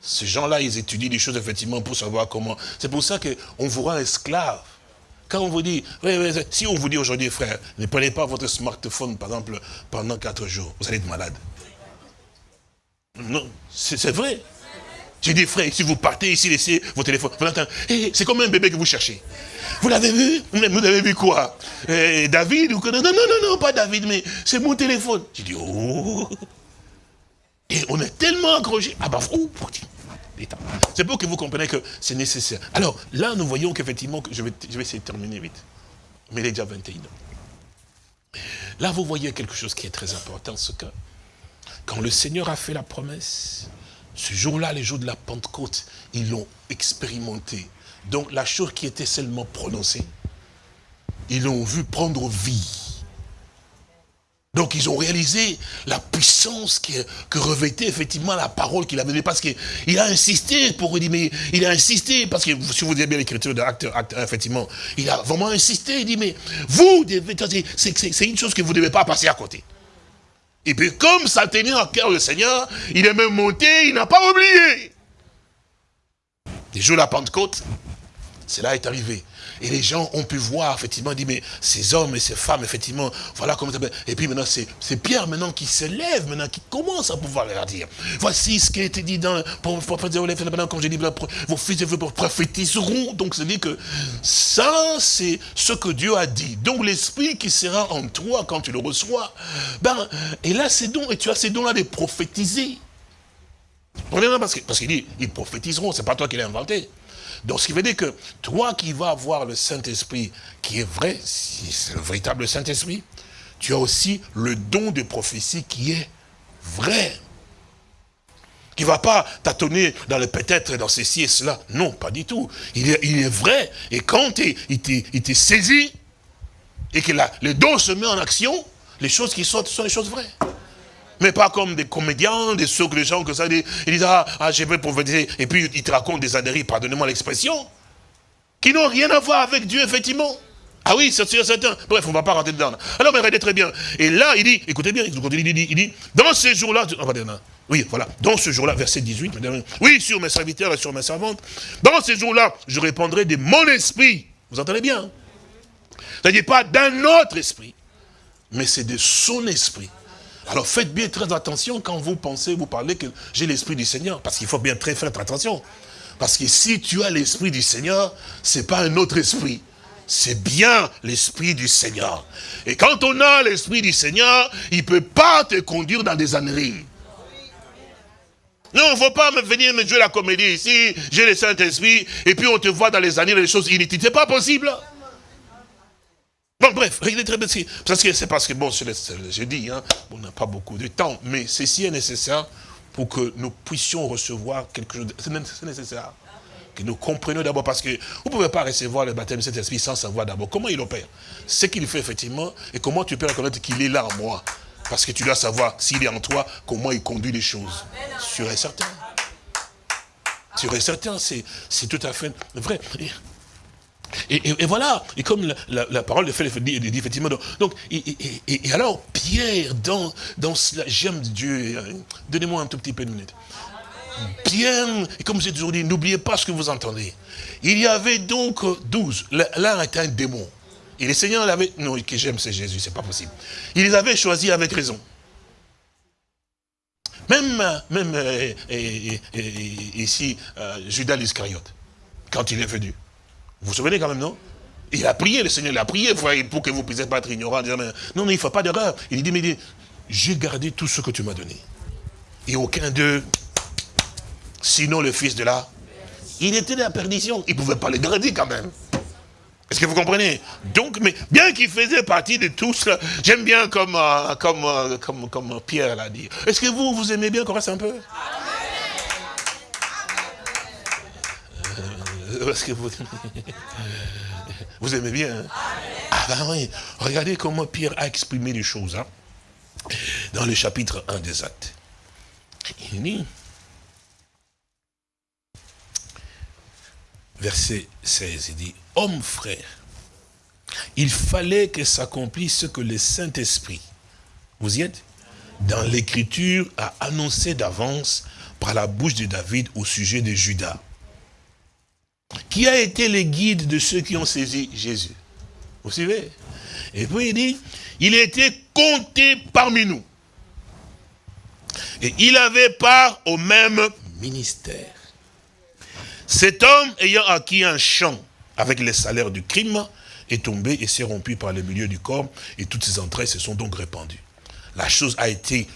B: Ces gens-là, ils étudient des choses, effectivement, pour savoir comment. C'est pour ça qu'on vous rend esclave. Quand on vous dit, si on vous dit aujourd'hui, frère, ne prenez pas votre smartphone, par exemple, pendant quatre jours, vous allez être malade. Non, c'est vrai. J'ai dit, frère, si vous partez ici, laissez vos téléphones. Vous eh, c'est comme un bébé que vous cherchez. Vous l'avez vu? Vous avez vu quoi? Eh, David ou... Non, non, non, non, pas David, mais c'est mon téléphone. J'ai dit, oh Et on est tellement accroché. Ah bah, oh, c'est pour que vous compreniez que c'est nécessaire. Alors, là, nous voyons qu'effectivement, je vais, je vais essayer de terminer vite. Mais il est déjà 21 ans. Là, vous voyez quelque chose qui est très important, ce que quand le Seigneur a fait la promesse, ce jour-là, les jours de la Pentecôte, ils l'ont expérimenté Donc la chose qui était seulement prononcée, ils l'ont vu prendre vie. Donc ils ont réalisé la puissance que, que revêtait effectivement la parole qu'il avait donnée. Parce qu'il a insisté pour dire, mais il a insisté, parce que si vous avez bien l'écriture de effectivement, il a vraiment insisté, il dit, mais vous, c'est une chose que vous ne devez pas passer à côté. Et puis comme ça tenait en cœur le Seigneur, il est même monté, il n'a pas oublié. Les jours de la Pentecôte, cela est arrivé. Et les gens ont pu voir, effectivement, dit, mais ces hommes et ces femmes, effectivement, voilà comment ça Et puis maintenant, c'est Pierre maintenant qui se lève, maintenant, qui commence à pouvoir leur dire. Voici ce qui a été dit dans, pour, pour, comme j'ai dit, vos fils et vos prophétiseront. Donc, c'est-à-dire que ça, c'est ce que Dieu a dit. Donc, l'esprit qui sera en toi quand tu le reçois, ben, et là, c'est donc, et tu as ces dons-là de prophétiser. Parce qu'il parce dit, ils prophétiseront, c'est pas toi qui l'as inventé. Donc, ce qui veut dire que toi qui vas avoir le Saint-Esprit, qui est vrai, si c'est le véritable Saint-Esprit, tu as aussi le don de prophétie qui est vrai. Qui ne va pas tâtonner dans le peut-être, dans ceci et cela. Non, pas du tout. Il est, vrai. Et quand il t'est saisi, et que le don se met en action, les choses qui sortent sont les choses vraies. Mais pas comme des comédiens, des socs, des gens que ça, ils disent, ah, ah je vais prophétiser, et puis ils te racontent des âneries, pardonnez-moi l'expression, qui n'ont rien à voir avec Dieu, effectivement. Ah oui, c'est certain. Bref, on ne va pas rentrer dedans. Alors, mais regardez très bien. Et là, il dit, écoutez bien, il dit, il dit dans ces jours-là, oui, voilà, dans ce jour-là, verset 18, oui, sur mes serviteurs et sur mes servantes, dans ces jours-là, je répondrai de mon esprit. Vous entendez bien C'est-à-dire pas d'un autre esprit, mais c'est de son esprit. Alors faites bien très attention quand vous pensez, vous parlez que j'ai l'esprit du Seigneur. Parce qu'il faut bien très faire attention. Parce que si tu as l'esprit du Seigneur, c'est pas un autre esprit. C'est bien l'esprit du Seigneur. Et quand on a l'esprit du Seigneur, il ne peut pas te conduire dans des âneries. Non, il ne faut pas venir me jouer la comédie ici, j'ai le Saint-Esprit, et puis on te voit dans les années les choses inutiles. C'est pas possible. Bon, bref, regardez très bien. Parce que c'est parce que, bon, je dis, hein, on n'a pas beaucoup de temps, mais ceci est nécessaire pour que nous puissions recevoir quelque chose. C'est nécessaire. Que nous comprenions d'abord, parce que vous ne pouvez pas recevoir le baptême de cet esprit sans savoir d'abord comment il opère. Ce qu'il fait effectivement, et comment tu peux reconnaître qu'il est là en moi. Parce que tu dois savoir, s'il est en toi, comment il conduit les choses. Sûr et certain. Sûr et certain, c'est tout à fait vrai. Et, voilà, et comme la, parole de fait dit, effectivement, donc, et, alors Pierre, dans, cela, j'aime Dieu, euh, donnez-moi un tout petit peu de minutes. Pierre, et comme j'ai toujours dit, n'oubliez pas ce que vous entendez. Il y avait donc douze, l'un était un démon. Et le Seigneur l'avait, non, que j'aime c'est Jésus, c'est pas possible. Il les avait choisis avec raison. Même, euh, ici, euh, Judas l'Iscariote, quand il est venu. Vous vous souvenez quand même, non? Il a prié, le Seigneur l'a prié pour que vous puissiez pas être ignorant. Non, non, il ne faut pas d'erreur. Il dit, mais j'ai gardé tout ce que tu m'as donné. Et aucun d'eux, sinon le fils de là, il était de la perdition. Il ne pouvait pas le garder quand même. Est-ce que vous comprenez? Donc, mais bien qu'il faisait partie de cela, j'aime bien comme, euh, comme, euh, comme, comme Pierre l'a dit. Est-ce que vous, vous aimez bien reste un peu? [LAUGHS] Vous, aimez? Bien. Hein? Ah ben. Regardez comment Pierre a exprimé les choses. Hein. Dans le chapitre 1 des actes. Il dit, verset 16, il dit, homme frère, il fallait que s'accomplisse ce que le Saint-Esprit, vous y êtes? Dans l'écriture a annoncé d'avance par la bouche de David au sujet de Judas qui a été le guide de ceux qui ont saisi Jésus. Vous suivez? Et puis il dit, il était compté parmi nous. Et il avait part au même ministère. Cet homme ayant acquis un champ avec les salaires du crime, est tombé et s'est rompu par le milieu du corps, et toutes ses entrailles se sont donc répandues. La chose a été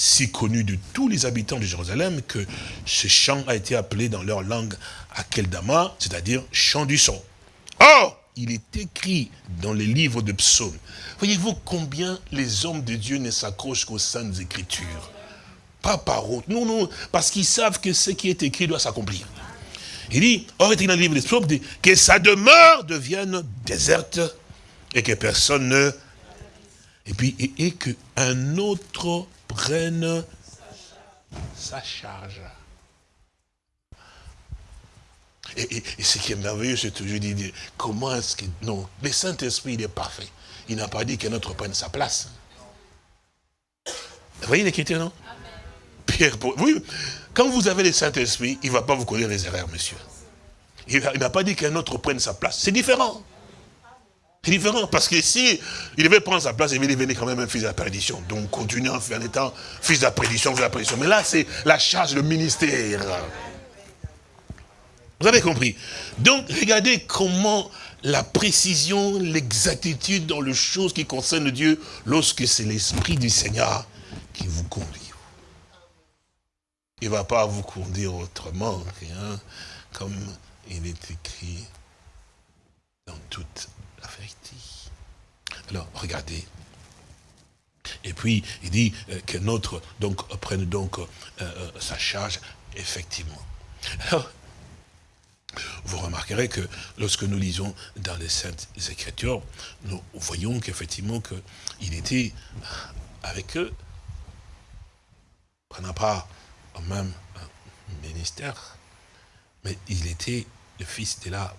B: si connu de tous les habitants de Jérusalem que ce chant a été appelé dans leur langue Akeldama, c'est-à-dire chant du son. Or, il est écrit dans les livres de psaumes. Voyez-vous combien les hommes de Dieu ne s'accrochent qu'aux saintes écritures? Pas par autre. Non, non, parce qu'ils savent que ce qui est écrit doit s'accomplir. Il dit, or est dans le livre des psaumes, que sa demeure devienne déserte et que personne ne... Et puis, et, et qu'un autre prenne sa charge. Et, ce qui est merveilleux, c'est toujours dit, comment est-ce que... Non, le Saint-Esprit, il est parfait. Il n'a pas dit qu'un autre prenne sa place. Vous voyez l'écriture, non? Pierre, oui, quand vous avez le Saint-Esprit, il ne va pas vous connaître les erreurs, monsieur. Il n'a pas dit qu'un autre prenne sa place. C'est différent. C'est différent, parce que si il devait prendre sa place, il devenir quand même un fils de la perdition. Donc, continuer en étant fils de la prédiction, fils de la prédiction. Mais là, c'est la charge, le ministère. Vous avez compris Donc, regardez comment la précision, l'exactitude dans les choses qui concernent Dieu, lorsque c'est l'Esprit du Seigneur qui vous conduit. Il ne va pas vous conduire autrement, rien, comme il est écrit dans toute. Alors, regardez. Et puis, il dit euh, que notre, donc, prenne donc euh, euh, sa charge, effectivement. Alors, vous remarquerez que lorsque nous lisons dans les Saintes Écritures, nous voyons qu'effectivement il était avec eux. N'a pas au même ministère, mais il était le fils de la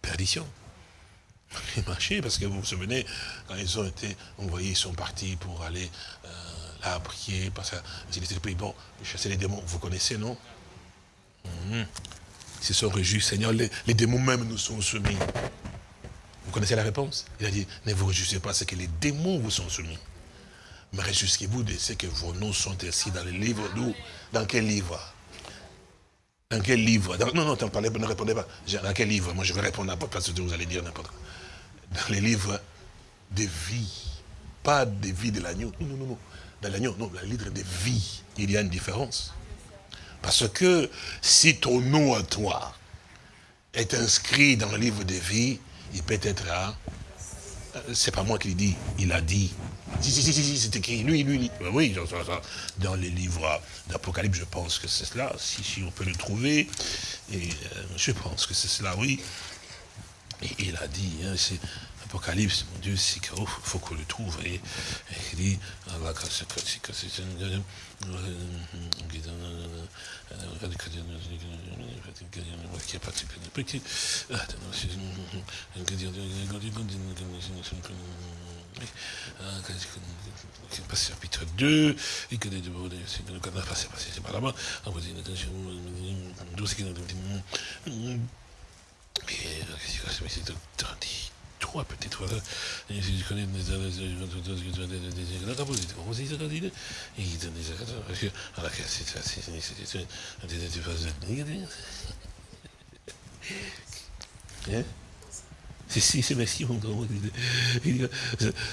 B: perdition. Il marchait parce que vous vous souvenez, quand ils ont été envoyés, ils sont partis pour aller euh, là prier, parce qu'ils étaient bon, chasser les démons, vous connaissez, non? Mhm. Se sont réjouis, Seigneur, les, démons même nous sont soumis. Vous connaissez la réponse? Il a dit, ne vous réjouissez pas, c'est que les démons vous sont soumis. Mais réjouissez-vous de ce que vos noms sont ici dans le livre Dans quel livre? Dans quel livre? Non, non, parlez, ne répondez pas. Dans quel livre? Moi, je vais répondre n'importe quoi, vous allez dire n'importe quoi. Dans les livres de vie. Pas des vies de l'agneau. Non, non, non, non. Dans l'agneau, non, dans les livres de vie, il y a une différence. Parce que si ton nom à toi est inscrit dans le livre de vie, il peut être là. C'est pas moi qui le dis, il a dit. Si, si, si, si, c'est écrit, lui, lui, lui. Ben oui, dans les livres d'Apocalypse, je pense que c'est cela, si, si, on peut le trouver. Et euh, je pense que c'est cela, oui. Et il a dit, hein, c'est Apocalypse, mon Dieu, c'est qu'il faut qu'on le trouve. Et, il dit, chapitre 2, et que c'est pas là-bas, trois peut-être. Je connais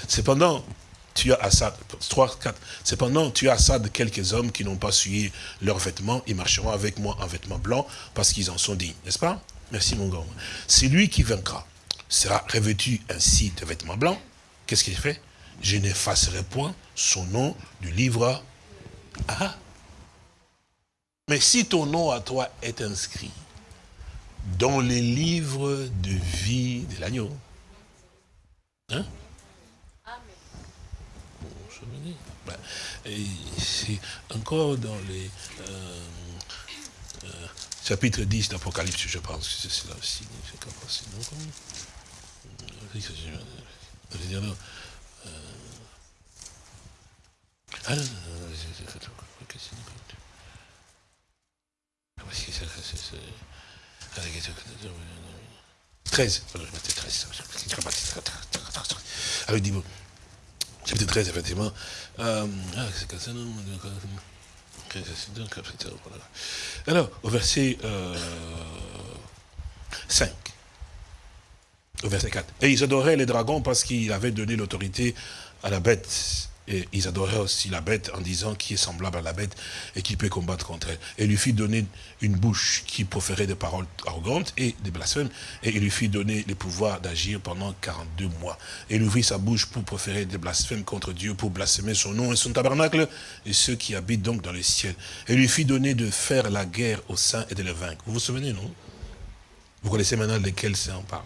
B: Cependant, tu as Assad, 3, 4, cependant, tu as Assad quelques hommes qui n'ont pas suivi leurs vêtements, ils marcheront avec moi en vêtements blancs parce qu'ils en sont dignes, n'est-ce pas Merci mon gars. C'est lui qui vaincra. Sera revêtu ainsi de vêtements blancs, qu'est-ce qu'il fait? Je n'effacerai point son nom du livre. Ah Mais si ton nom à toi est inscrit dans les livres de vie de l'agneau, hein? Ben, c'est encore dans les euh, euh, chapitres 10 d'Apocalypse, je pense que c'est cela aussi. Ah non, non, non, c'est 13, je mettais 13. Ah oui, dis-moi. Chapitre 13, effectivement. Euh, ah, c'est Alors, au verset euh, 5. Au verset 4. Et ils adoraient les dragons parce qu'il avait donné l'autorité à la bête et ils adoraient aussi la bête en disant qui est semblable à la bête et qui peut combattre contre elle. Et lui fit donner une bouche qui proférait des paroles arrogantes et des blasphèmes. Et il lui fit donner le pouvoir d'agir pendant 42 mois. Et il ouvrit sa bouche pour proférer des blasphèmes contre Dieu, pour blasphémer son nom et son tabernacle et ceux qui habitent donc dans le ciel. Et lui fit donner de faire la guerre aux saints et de les vaincre. Vous vous souvenez, non? Vous connaissez maintenant lesquels c'est en parle?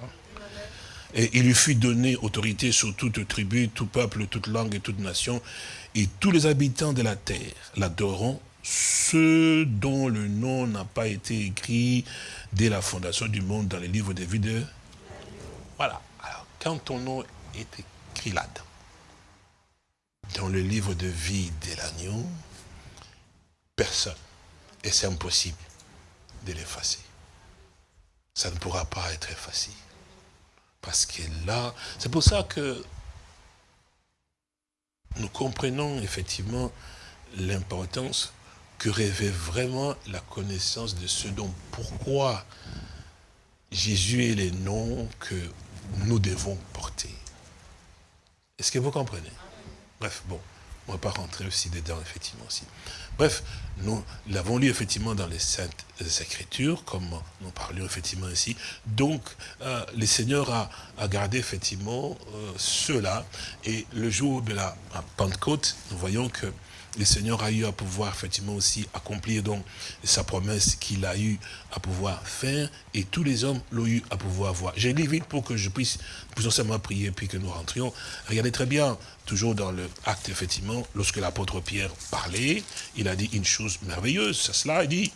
B: Et il lui fut donné autorité sur toute tribu, tout peuple, toute langue et toute nation. Et tous les habitants de la terre l'adoreront, ceux dont le nom n'a pas été écrit dès la fondation du monde dans les livres des vies. Voilà. Alors, quand ton nom est écrit là-dedans, dans le livre de vie de l'agneau, personne, et c'est impossible de l'effacer. Ça ne pourra pas être effacé. Parce que là, c'est pour ça que nous comprenons effectivement l'importance que rêvait vraiment la connaissance de ce dont pourquoi Jésus est le nom que nous devons porter. Est-ce que vous comprenez? Bref, bon, on ne va pas rentrer aussi dedans, effectivement. Bref, nous l'avons lu effectivement dans les Saintes Écritures, comme nous parlions effectivement ici. Donc, euh, le Seigneur a, gardé effectivement euh, cela. Et le jour de la Pentecôte, nous voyons que le Seigneur a eu à pouvoir effectivement aussi accomplir donc sa promesse qu'il a eu à pouvoir faire et tous les hommes l'ont eu à pouvoir voir. J'ai lu vite pour que je puisse, puissions seulement prier puis que nous rentrions. Regardez très bien, toujours dans le acte effectivement, lorsque l'apôtre Pierre parlait, il a dit une chose merveilleuse, c'est cela, il dit,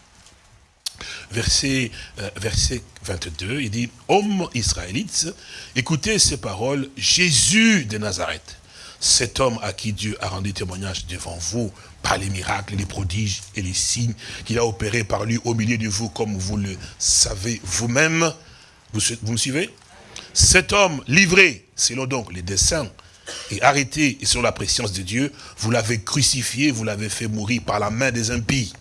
B: verset, euh, verset 22, il dit, Homme israélite, écoutez ces paroles, Jésus de Nazareth, cet homme à qui Dieu a rendu témoignage devant vous par les miracles, les prodiges et les signes qu'il a opérés par lui au milieu de vous, comme vous le savez vous-même. Vous, me suivez? Cet homme livré, selon donc les desseins, et arrêté et selon la préscience de Dieu, vous l'avez crucifié, vous l'avez fait mourir par la main des impies.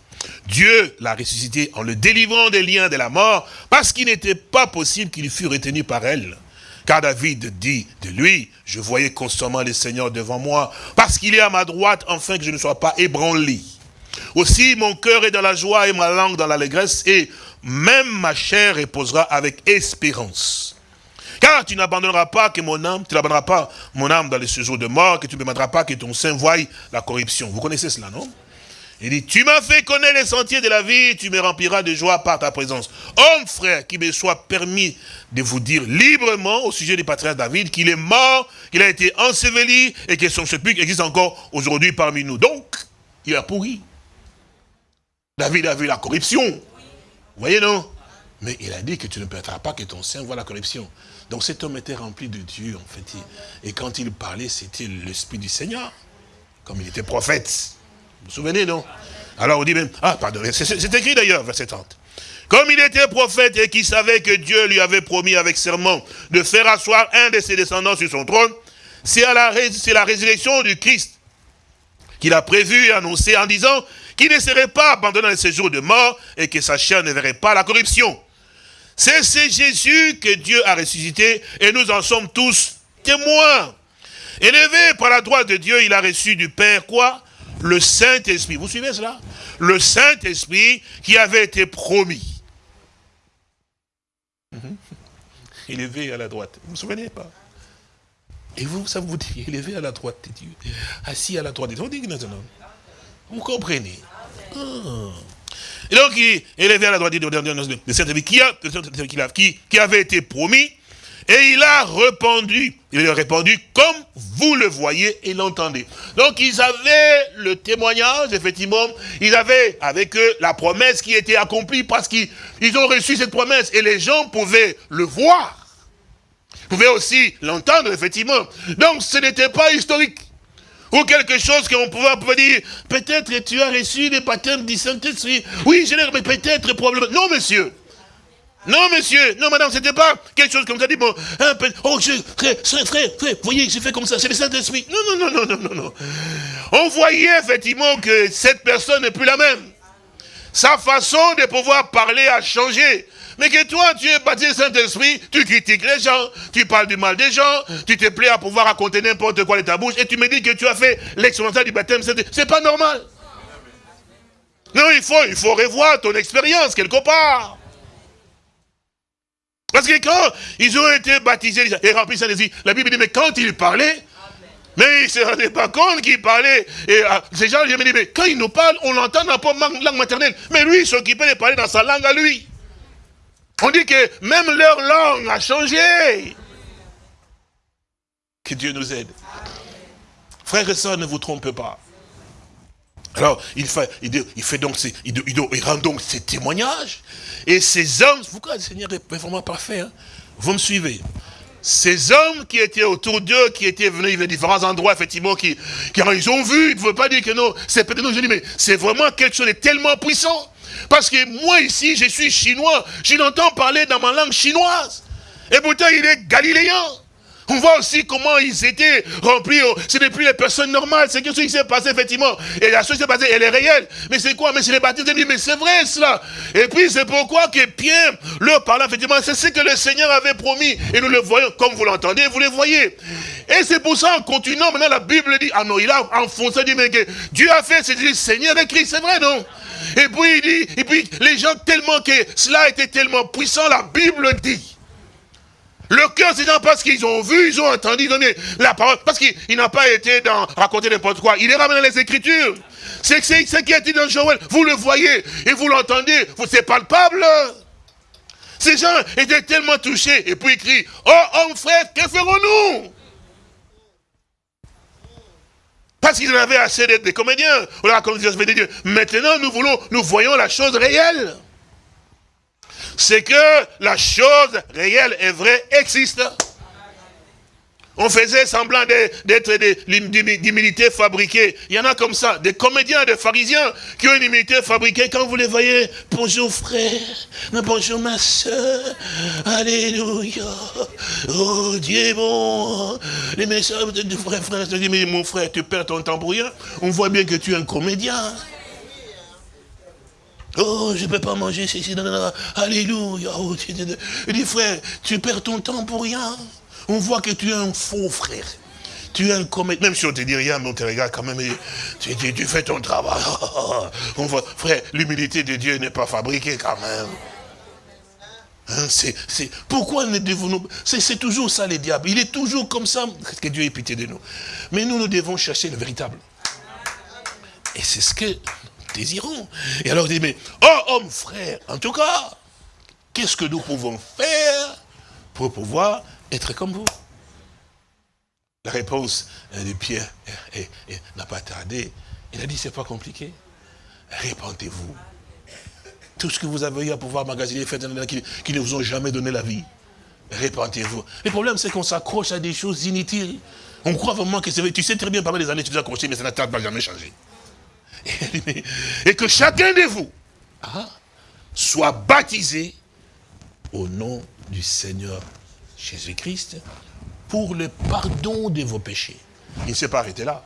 B: Dieu l'a ressuscité en le délivrant des liens de la mort, parce qu'il n'était pas possible qu'il fût retenu par elle. Car David dit de lui, je voyais constamment le Seigneur devant moi, parce qu'il est à ma droite, afin que je ne sois pas ébranlé. Aussi, mon cœur est dans la joie et ma langue dans l'allégresse, et même ma chair reposera avec espérance. Car tu n'abandonneras pas que mon âme, tu n'abandonneras pas mon âme dans les séjours de mort, que tu ne permettras pas que ton sein voie la corruption. Vous connaissez cela, non? Il dit, tu m'as fait connaître les sentiers de la vie, tu me rempliras de joie par ta présence. Homme, frère, qu'il me soit permis de vous dire librement au sujet du patriarche David qu'il est mort, qu'il a été enseveli et que son sépulcre existe encore aujourd'hui parmi nous. Donc, il a pourri. David a vu la corruption. Vous voyez, non? Mais il a dit que tu ne permettras pas que ton sein voit la corruption. Donc cet homme était rempli de Dieu, en fait. Et quand il parlait, c'était l'Esprit du Seigneur. Comme il était prophète. Vous vous souvenez, non? Alors on dit même, ah pardon, c'est écrit d'ailleurs, verset 30. Comme il était prophète et qu'il savait que Dieu lui avait promis avec serment de faire asseoir un de ses descendants sur son trône, c'est la, la résurrection du Christ qu'il a prévu et annoncé en disant qu'il ne serait pas abandonné dans ses jours de mort et que sa chair ne verrait pas la corruption. C'est Jésus que Dieu a ressuscité et nous en sommes tous témoins. Élevé par la droite de Dieu, il a reçu du Père quoi? Le Saint-Esprit. Vous suivez cela? Le Saint-Esprit qui avait été promis. Mhm. Élevé à la droite. Vous vous souvenez pas? Et vous, ça vous dit, élevé à la droite de Dieu. Assis à la droite de Dieu. Vous, comprenez? Ah. Et donc, il élevé à la droite de Dieu, le Saint-Esprit qui, qui avait été promis et il a répondu, il a répondu comme vous le voyez et l'entendez. Donc ils avaient le témoignage, effectivement, ils avaient avec eux la promesse qui était accomplie parce qu'ils ont reçu cette promesse et les gens pouvaient le voir. pouvaient aussi l'entendre, effectivement. Donc ce n'était pas historique. Ou quelque chose qu'on pouvait, dire, peut-être tu as reçu des baptêmes du Saint-Esprit. Oui, je l'ai, mais peut-être, probablement. Non, monsieur. Non, monsieur, non, madame, c'était pas quelque chose comme ça. Dit, bon, un peu, oh, je, frère, frère, frère, vous voyez, j'ai fait comme ça, c'est le Saint-Esprit. Non, non, non, non, non, non, non. On voyait effectivement que cette personne n'est plus la même. Sa façon de pouvoir parler a changé. Mais que toi, tu es baptisé Saint-Esprit, tu critiques les gens, tu parles du mal des gens, tu te plais à pouvoir raconter n'importe quoi de ta bouche, et tu me dis que tu as fait l'expérience du baptême, c'est pas normal. Non, il faut, il faut revoir ton expérience quelque part. Parce que quand ils ont été baptisés et remplis Saint-Esprit, la Bible dit, mais quand ils parlaient, mais ils ne se rendaient pas compte qu'ils parlaient. Et euh, ces gens, je me dis, mais quand ils nous parlent, on l'entend dans la langue maternelle. Mais lui, il s'occupait de parler dans sa langue à lui. On dit que même leur langue a changé. Que Dieu nous aide. Frères et sœurs, ne vous trompez pas. Alors, il fait, il, fait donc, il, il, rend donc ses témoignages. Et ces hommes, pourquoi le Seigneur est vraiment parfait hein? Vous me suivez ces hommes qui étaient autour d'eux, qui étaient venus de différents endroits, effectivement, qui, qui ils ont vu, ils ne veulent pas dire que non, c'est peut-être nous, je dis, mais c'est vraiment quelque chose de tellement puissant. Parce que moi ici, je suis chinois, je l'entends parler dans ma langue chinoise. Et pourtant, il est galiléen. On voit aussi comment ils étaient remplis. Ce n'est plus les personnes normales. C'est quelque chose qui s'est passé, effectivement. Et la chose qui s'est passée, elle est réelle. Mais c'est quoi? Mais c'est les baptisés. Mais c'est vrai, cela. Et puis, c'est pourquoi que Pierre leur parla, effectivement. C'est ce que le Seigneur avait promis. Et nous le voyons, comme vous l'entendez, vous le voyez. Et c'est pour ça, en continuant, maintenant, la Bible dit, ah non, il a enfoncé, dit, mais que Dieu a fait, c'est le Seigneur écrit. C'est vrai, non? Et puis, il dit, et puis, les gens, tellement que cela était tellement puissant, la Bible dit le cœur, c'est parce qu'ils ont vu, ils ont entendu donner la parole, parce qu'il n'a pas été dans raconter n'importe quoi. Il est ramené dans les Écritures. C'est ce qui a été dans Joël? Vous le voyez et vous l'entendez. C'est palpable. Ces gens étaient tellement touchés. Et puis ils crient, oh homme frère, que ferons-nous Parce qu'ils en avaient assez d'être des comédiens. Maintenant, nous voulons, nous voyons la chose réelle c'est que la chose réelle et vraie existe. On faisait semblant d'être d'humilité fabriquée. Il y en a comme ça, des comédiens, des pharisiens qui ont une humilité fabriquée. Quand vous les voyez, bonjour frère, bonjour ma soeur, alléluia, oh Dieu bon. Les messages de frère, frère, je dis, mais mon frère, tu perds ton temps pour rien. On voit bien que tu es un comédien. Oh, je ne peux pas manger ceci, alléluia. Oh, il dit, frère, tu perds ton temps pour rien. On voit que tu es un faux frère. Tu es un comète, même si on ne te dit rien, mais on te regarde quand même, tu, tu, fais ton travail. [LAUGHS] On voit, frère, l'humilité de Dieu n'est pas fabriquée quand même. Hein, pourquoi ne devons-nous... C'est toujours ça, les diables. Il est toujours comme ça. Que Dieu ait pitié de nous. Mais nous, nous devons chercher le véritable. Et c'est ce que désirons. Et alors il dit, mais, oh homme frère, en tout cas, qu'est-ce que nous pouvons faire pour pouvoir être comme vous? La réponse de Pierre n'a pas tardé. Il a dit, c'est pas compliqué. Répentez-vous. Tout ce que vous avez eu à pouvoir magasiner, faites qui, qui ne vous ont jamais donné la vie. Répentez-vous. Le problème, c'est qu'on s'accroche à des choses inutiles. On croit vraiment que c'est vrai. Tu sais très bien, parmi les années, tu t'es accroché, mais ça n'a jamais changé et que chacun de vous soit baptisé au nom du Seigneur Jésus-Christ pour le pardon de vos péchés. Il ne s'est pas arrêté là.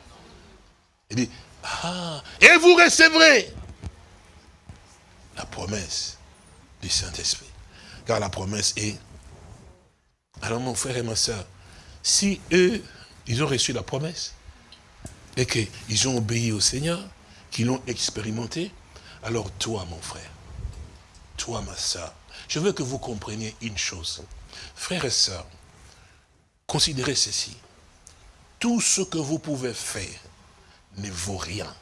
B: Il dit, ah, et vous recevrez la promesse du Saint-Esprit. Car la promesse est, alors mon frère et ma soeur, si eux, ils ont reçu la promesse, et qu'ils ont obéi au Seigneur, qui l'ont expérimenté, alors toi, mon frère, toi, ma soeur, je veux que vous compreniez une chose. Frères et sœurs, considérez ceci. Tout ce que vous pouvez faire ne vaut rien.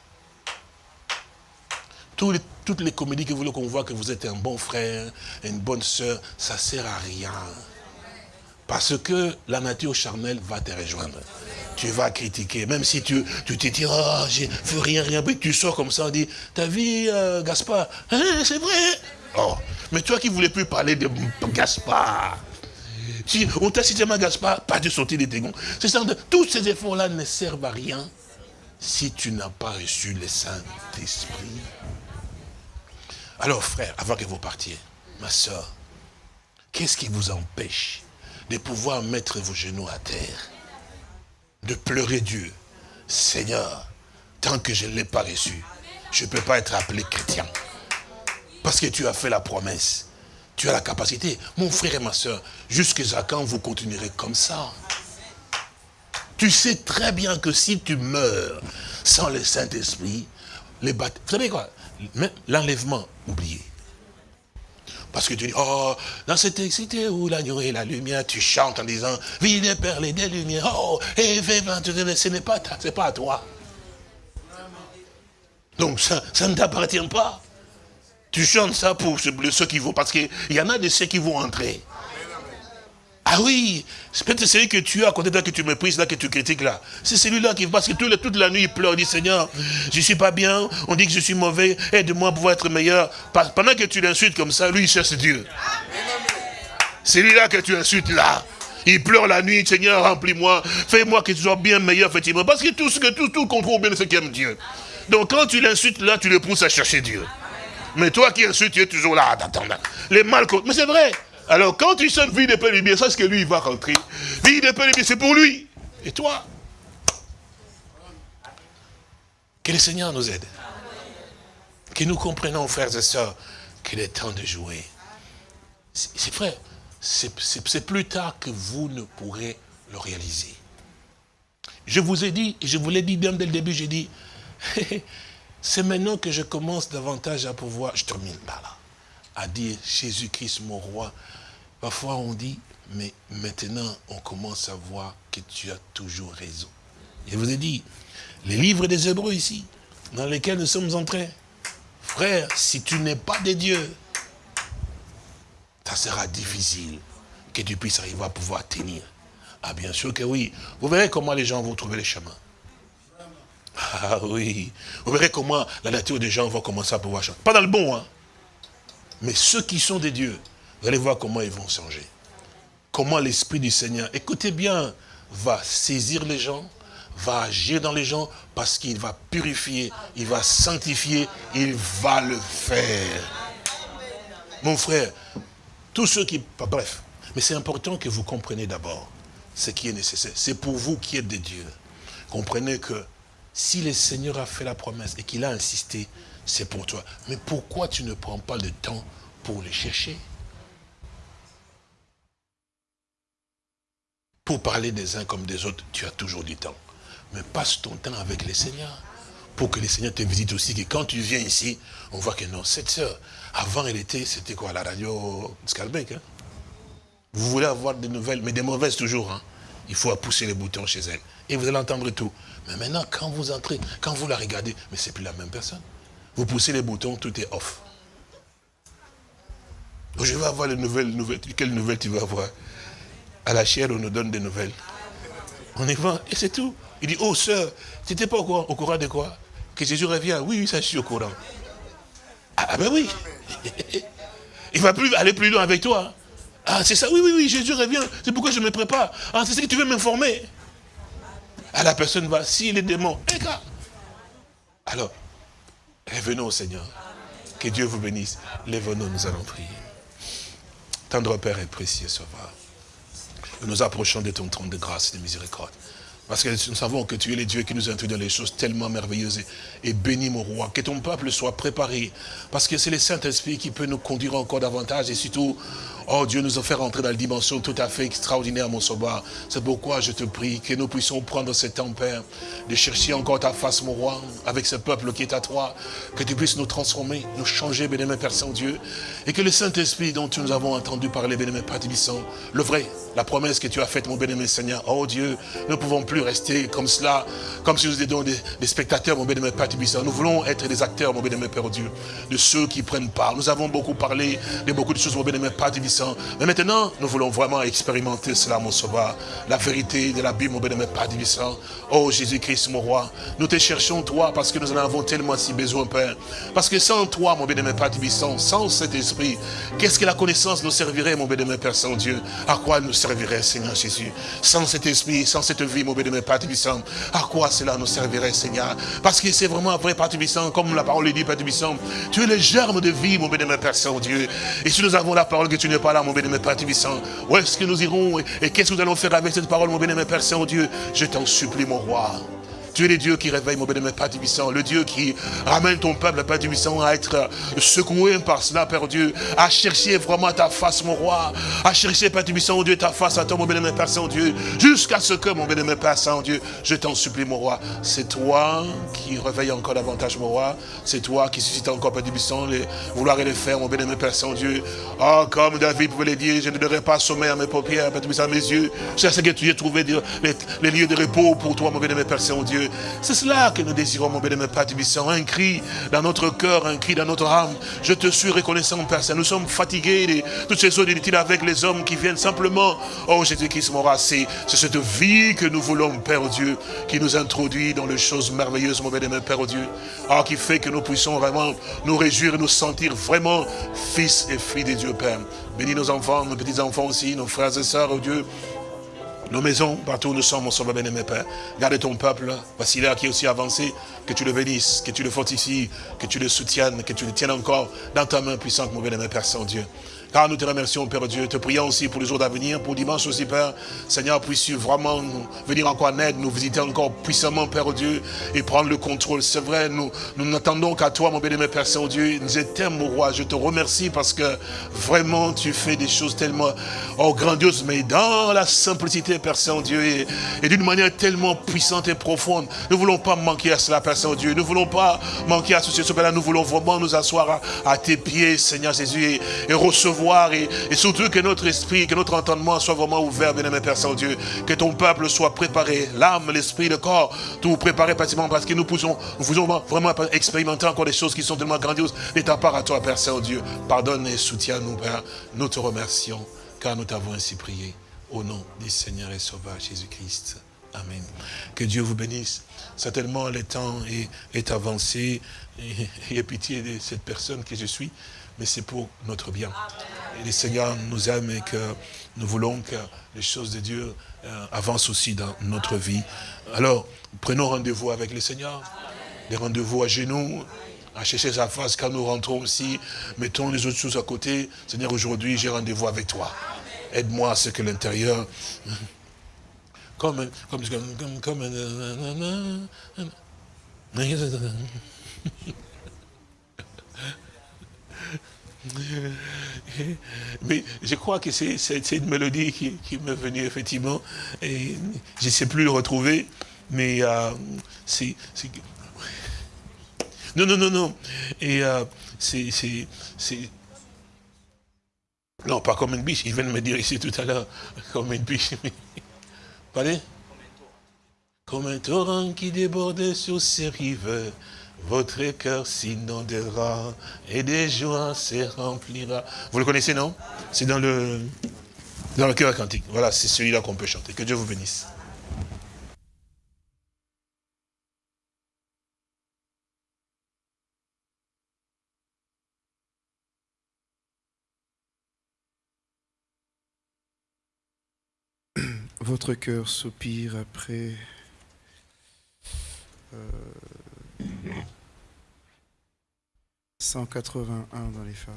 B: toutes les comédies que vous voulez qu'on voit que vous êtes un bon frère, une bonne sœur, ça ne sert à rien. Parce que la nature charnelle va te rejoindre tu vas critiquer. Même si tu, tu te dis, oh, je fais rien, rien, puis tu sors comme ça, on dit, ta vie, euh, Gaspard, hein, c'est vrai. Oh, mais toi qui voulais plus parler de Gaspard, si on t'a cité Gaspard, pas de sortir des ça, tous ces efforts-là ne servent à rien si tu n'as pas reçu le Saint-Esprit. Alors frère, avant que vous partiez, ma soeur, qu'est-ce qui vous empêche de pouvoir mettre vos genoux à terre de pleurer Dieu. Seigneur, tant que je ne l'ai pas reçu, je ne peux pas être appelé chrétien. Parce que tu as fait la promesse. Tu as la capacité. Mon frère et ma soeur, jusqu'à quand vous continuerez comme ça? Tu sais très bien que si tu meurs sans le Saint-Esprit, les. Vous savez quoi? L'enlèvement, oubliez. Parce que tu dis, oh, dans cette cité où l'agneau et la lumière, tu chantes en disant, vive les perles des lumières, oh, et ce n'est pas, pas à toi. Donc ça, ça ne t'appartient pas. Tu chantes ça pour ceux qui vont, parce qu'il y en a de ceux qui vont entrer. Ah oui, c'est peut-être celui que tu as à côté de toi, que tu méprises là, que tu critiques là. C'est celui-là qui, parce que toute la nuit, il pleure, il dit, Seigneur, je suis pas bien, on dit que je suis mauvais, aide-moi à pouvoir être meilleur. Pendant que tu l'insultes comme ça, lui, il cherche Dieu. C'est lui-là que tu insultes là. Il pleure la nuit, Seigneur, remplis-moi, fais-moi que tu sois bien meilleur, effectivement. Parce que tout ce que tout, contrôle bien ce qui aime Dieu. Donc quand tu l'insultes là, tu le pousses à chercher Dieu. Mais toi qui insultes, tu es toujours là, attends, les mal. Mais c'est vrai. Alors, quand tu sonnes vie de paix c'est ce que lui, il va rentrer. Vie de paix bien, c'est pour lui. Et toi? Que le Seigneur nous aide. Que nous comprenons, frères et sœurs, qu'il est temps de jouer. C'est vrai, c'est plus tard que vous ne pourrez le réaliser. Je vous ai dit, je vous l'ai dit bien dès le début, j'ai dit, [LAUGHS] c'est maintenant que je commence davantage à pouvoir, je termine par là, à dire Jésus-Christ mon roi, Parfois on dit, mais maintenant on commence à voir que tu as toujours raison. Je vous ai dit, les livres des Hébreux ici, dans lesquels nous sommes entrés, frère, si tu n'es pas de Dieu, ça sera difficile que tu puisses arriver à pouvoir tenir. Ah bien sûr que oui. Vous verrez comment les gens vont trouver les chemins. Ah oui. Vous verrez comment la nature des gens va commencer à pouvoir changer. Pas dans le bon, hein. Mais ceux qui sont des dieux, vous allez voir comment ils vont changer. Comment l'Esprit du Seigneur, écoutez bien, va saisir les gens, va agir dans les gens, parce qu'il va purifier, il va sanctifier, il va le faire. Mon frère, tous ceux qui... Bref, mais c'est important que vous compreniez d'abord ce qui est nécessaire. C'est pour vous qui êtes des dieux. Comprenez que si le Seigneur a fait la promesse et qu'il a insisté, c'est pour toi. Mais pourquoi tu ne prends pas le temps pour le chercher? Pour parler des uns comme des autres, tu as toujours du temps. Mais passe ton temps avec les seigneurs. Pour que les seigneurs te visitent aussi. Que quand tu viens ici, on voit que non, cette sœur, avant elle était, c'était quoi, la radio Scalbec. Hein? Vous voulez avoir des nouvelles, mais des mauvaises toujours. Hein? Il faut pousser les boutons chez elle. Et vous allez entendre tout. Mais maintenant, quand vous entrez, quand vous la regardez, mais c'est plus la même personne. Vous poussez les boutons, tout est off. je vais avoir les nouvelles, nouvelles. Quelles nouvelles tu vas avoir? À la chair, on nous donne des nouvelles. On y va, et c'est tout. Il dit, oh sœur, tu n'étais pas au courant, de quoi? Que Jésus revient. Oui, oui, ça je suis au courant. Ah, ah ben oui. [LAUGHS] Il va plus aller plus loin avec toi. Ah, c'est ça, oui, oui, oui, Jésus revient. C'est pourquoi je me prépare. Ah, c'est ce que tu veux m'informer. Ah, la personne va, si les démons, alors, revenons au Seigneur. Que Dieu vous bénisse. Lève-nous, nous allons prier. Tendre Père et précieux Sauveur. Nous approchons de ton trône de grâce et de miséricorde. Parce que nous savons que tu es le Dieu qui nous introduit dans les choses tellement merveilleuses. Et bénis mon roi, que ton peuple soit préparé. Parce que c'est le Saint-Esprit qui peut nous conduire encore davantage et surtout Oh Dieu, nous a fait rentrer dans la dimension tout à fait extraordinaire, mon sauveur. C'est pourquoi je te prie que nous puissions prendre ce temps, Père, de chercher encore ta face, mon roi, avec ce peuple qui est à toi, que tu puisses nous transformer, nous changer, bénémoine Père Saint-Dieu, et que le Saint-Esprit dont nous avons entendu parler, bénémoine Père Tibissant, le vrai, la promesse que tu as faite, mon bénémoine Seigneur, oh Dieu, nous ne pouvons plus rester comme cela, comme si nous étions des, spectateurs, mon bénémoine Père Tibissant. Nous voulons être des acteurs, mon bénémoine Père Dieu, de ceux qui prennent part. Nous avons beaucoup parlé de beaucoup de choses, mon bénémoine Père Tibissant, mais maintenant, nous voulons vraiment expérimenter cela, mon sauveur. La vérité de la Bible, mon bien-aimé Père Divissant. Oh Jésus-Christ, mon roi. Nous te cherchons, toi, parce que nous en avons tellement si besoin, Père. Parce que sans toi, mon bien-aimé Père Divissant, sans cet esprit, qu'est-ce que la connaissance nous servirait, mon bien-aimé Père Saint-Dieu? À quoi nous servirait, Seigneur Jésus? Sans cet esprit, sans cette vie, mon bien-aimé Père Divissant, à quoi cela nous servirait, Seigneur? Parce que c'est vraiment vrai, Père Divissant, comme la parole le dit, Père Divissant, tu es le germe de vie, mon bien-aimé Père Saint-Dieu. Et si nous avons la parole que tu n'es pas là, mon bien-aimé Père Tibissant. Où est-ce que nous irons? Et, qu'est-ce que nous allons faire avec cette parole, mon bien-aimé Père Saint-Dieu? Je t'en supplie, mon roi. Tu es le Dieu qui réveille, mon bénémoine Père Tubissant, le Dieu qui ramène ton peuple, Père Tubissant, à être secoué par cela, Père Dieu, à chercher vraiment ta face, mon roi, à chercher, Père Tubissant, oh Dieu, ta face à toi, mon bénémoine Père Saint-Dieu, jusqu'à ce que, mon bénémoine Père Saint-Dieu, je t'en supplie, mon roi, c'est toi qui réveille encore davantage, mon roi, c'est toi qui suscite encore, Père Tubissant, les vouloir et les faire, mon bénémoine Père Saint-Dieu. Oh, comme David pouvait le dire, je ne donnerai pas sommeil à mes paupières, Père à mes yeux, c'est ce que tu as trouvé les, lieux de repos pour toi, mon bénémoine Père Saint-Dieu. C'est cela que nous désirons, mon bénémoine Père Tubissant, un cri dans notre cœur, un cri dans notre âme. Je te suis reconnaissant, Père Saint. Nous sommes fatigués de toutes ces choses inutiles avec les hommes qui viennent simplement. Oh Jésus-Christ, mon c'est cette vie que nous voulons, Père Dieu, qui nous introduit dans les choses merveilleuses, mon bénémoine Père Dieu. Ah, qui fait que nous puissions vraiment nous réjouir et nous sentir vraiment fils et filles de Dieu, Père. Bénis nos enfants, nos petits-enfants aussi, nos frères et sœurs, oh Dieu nos maisons, partout où nous sommes, mon sauveur bien-aimé Père. Garde ton peuple, voici là qui est aussi avancé, que tu le bénisses, que tu le fortifies, que tu le soutiennes, que tu le tiennes encore dans ta main puissante, mon bien-aimé Père Saint-Dieu. Car nous te remercions, Père Dieu. Te prions aussi pour les jours d'avenir, pour dimanche aussi, Père. Seigneur, puisses-tu vraiment venir encore en aide, nous visiter encore puissamment, Père Dieu, et prendre le contrôle. C'est vrai, nous, nous n'attendons qu'à toi, mon bien-aimé Père Saint-Dieu. Nous t'aime, mon roi. Je te remercie parce que vraiment, tu fais des choses tellement oh, grandioses, mais dans la simplicité, Père Saint-Dieu, et, d'une manière tellement puissante et profonde. Nous ne voulons pas manquer à cela, Père Saint-Dieu. Nous ne voulons pas manquer à ce Père-là. Nous voulons vraiment nous asseoir à, tes pieds, Seigneur Jésus, et recevoir et, surtout que notre esprit, que notre entendement soit vraiment ouvert, bien-aimé Père Saint-Dieu, que ton peuple soit préparé, l'âme, l'esprit, le corps, tout préparé pratiquement parce que nous pouvons, nous vraiment expérimenter encore des choses qui sont tellement grandioses de ta part à toi, Père Saint-Dieu. Pardonne et soutiens-nous, Père. Nous te remercions, car nous t'avons ainsi prié. Au nom du Seigneur et Sauveur Jésus-Christ. Amen. Que Dieu vous bénisse. Certainement, le temps est, est avancé. Ayez pitié de cette personne que je suis mais c'est pour notre bien. Et le Seigneur nous aime et que nous voulons que les choses de Dieu euh, avancent aussi dans notre vie. Alors, prenons rendez-vous avec le Seigneur. Des rendez-vous à genoux, à chercher sa face quand nous rentrons aussi. Mettons les autres choses à côté. Seigneur, aujourd'hui, j'ai rendez-vous avec toi. Aide-moi à ce que l'intérieur... Comme, comme, comme, comme, [LAUGHS] Mais je crois que c'est une mélodie qui, m'est venue effectivement, et je ne sais plus le retrouver, mais euh, c'est... Non, non, non, non. Et euh, c'est... Non, pas comme une biche, il vient de me dire ici tout à l'heure, [LAUGHS] comme une biche. Parlez Comme un torrent qui débordait sur ses rives, votre cœur s'inondera et des joies se remplira. Vous le connaissez, non? C'est dans le, dans le cœur cantique. Voilà, c'est celui-là qu'on peut chanter. Que Dieu vous bénisse.
A: Votre cœur soupire après... Euh, 181 dans les femmes.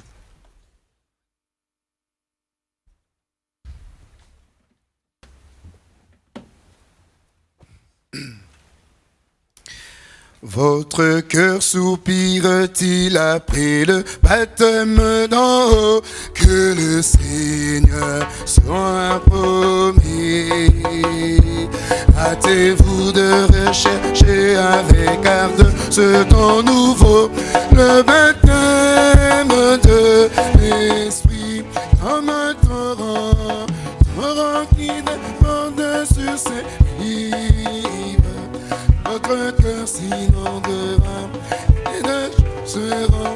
A: [CLEARS THROAT] Votre cœur soupire-t-il après le baptême d'en haut? Que le Seigneur soit promis. Hâtez-vous de rechercher avec ardeur ce temps nouveau, le baptême de l'Esprit comme un torrent, torrent qui déborde sur ses rives votre cœur s'inondera et de se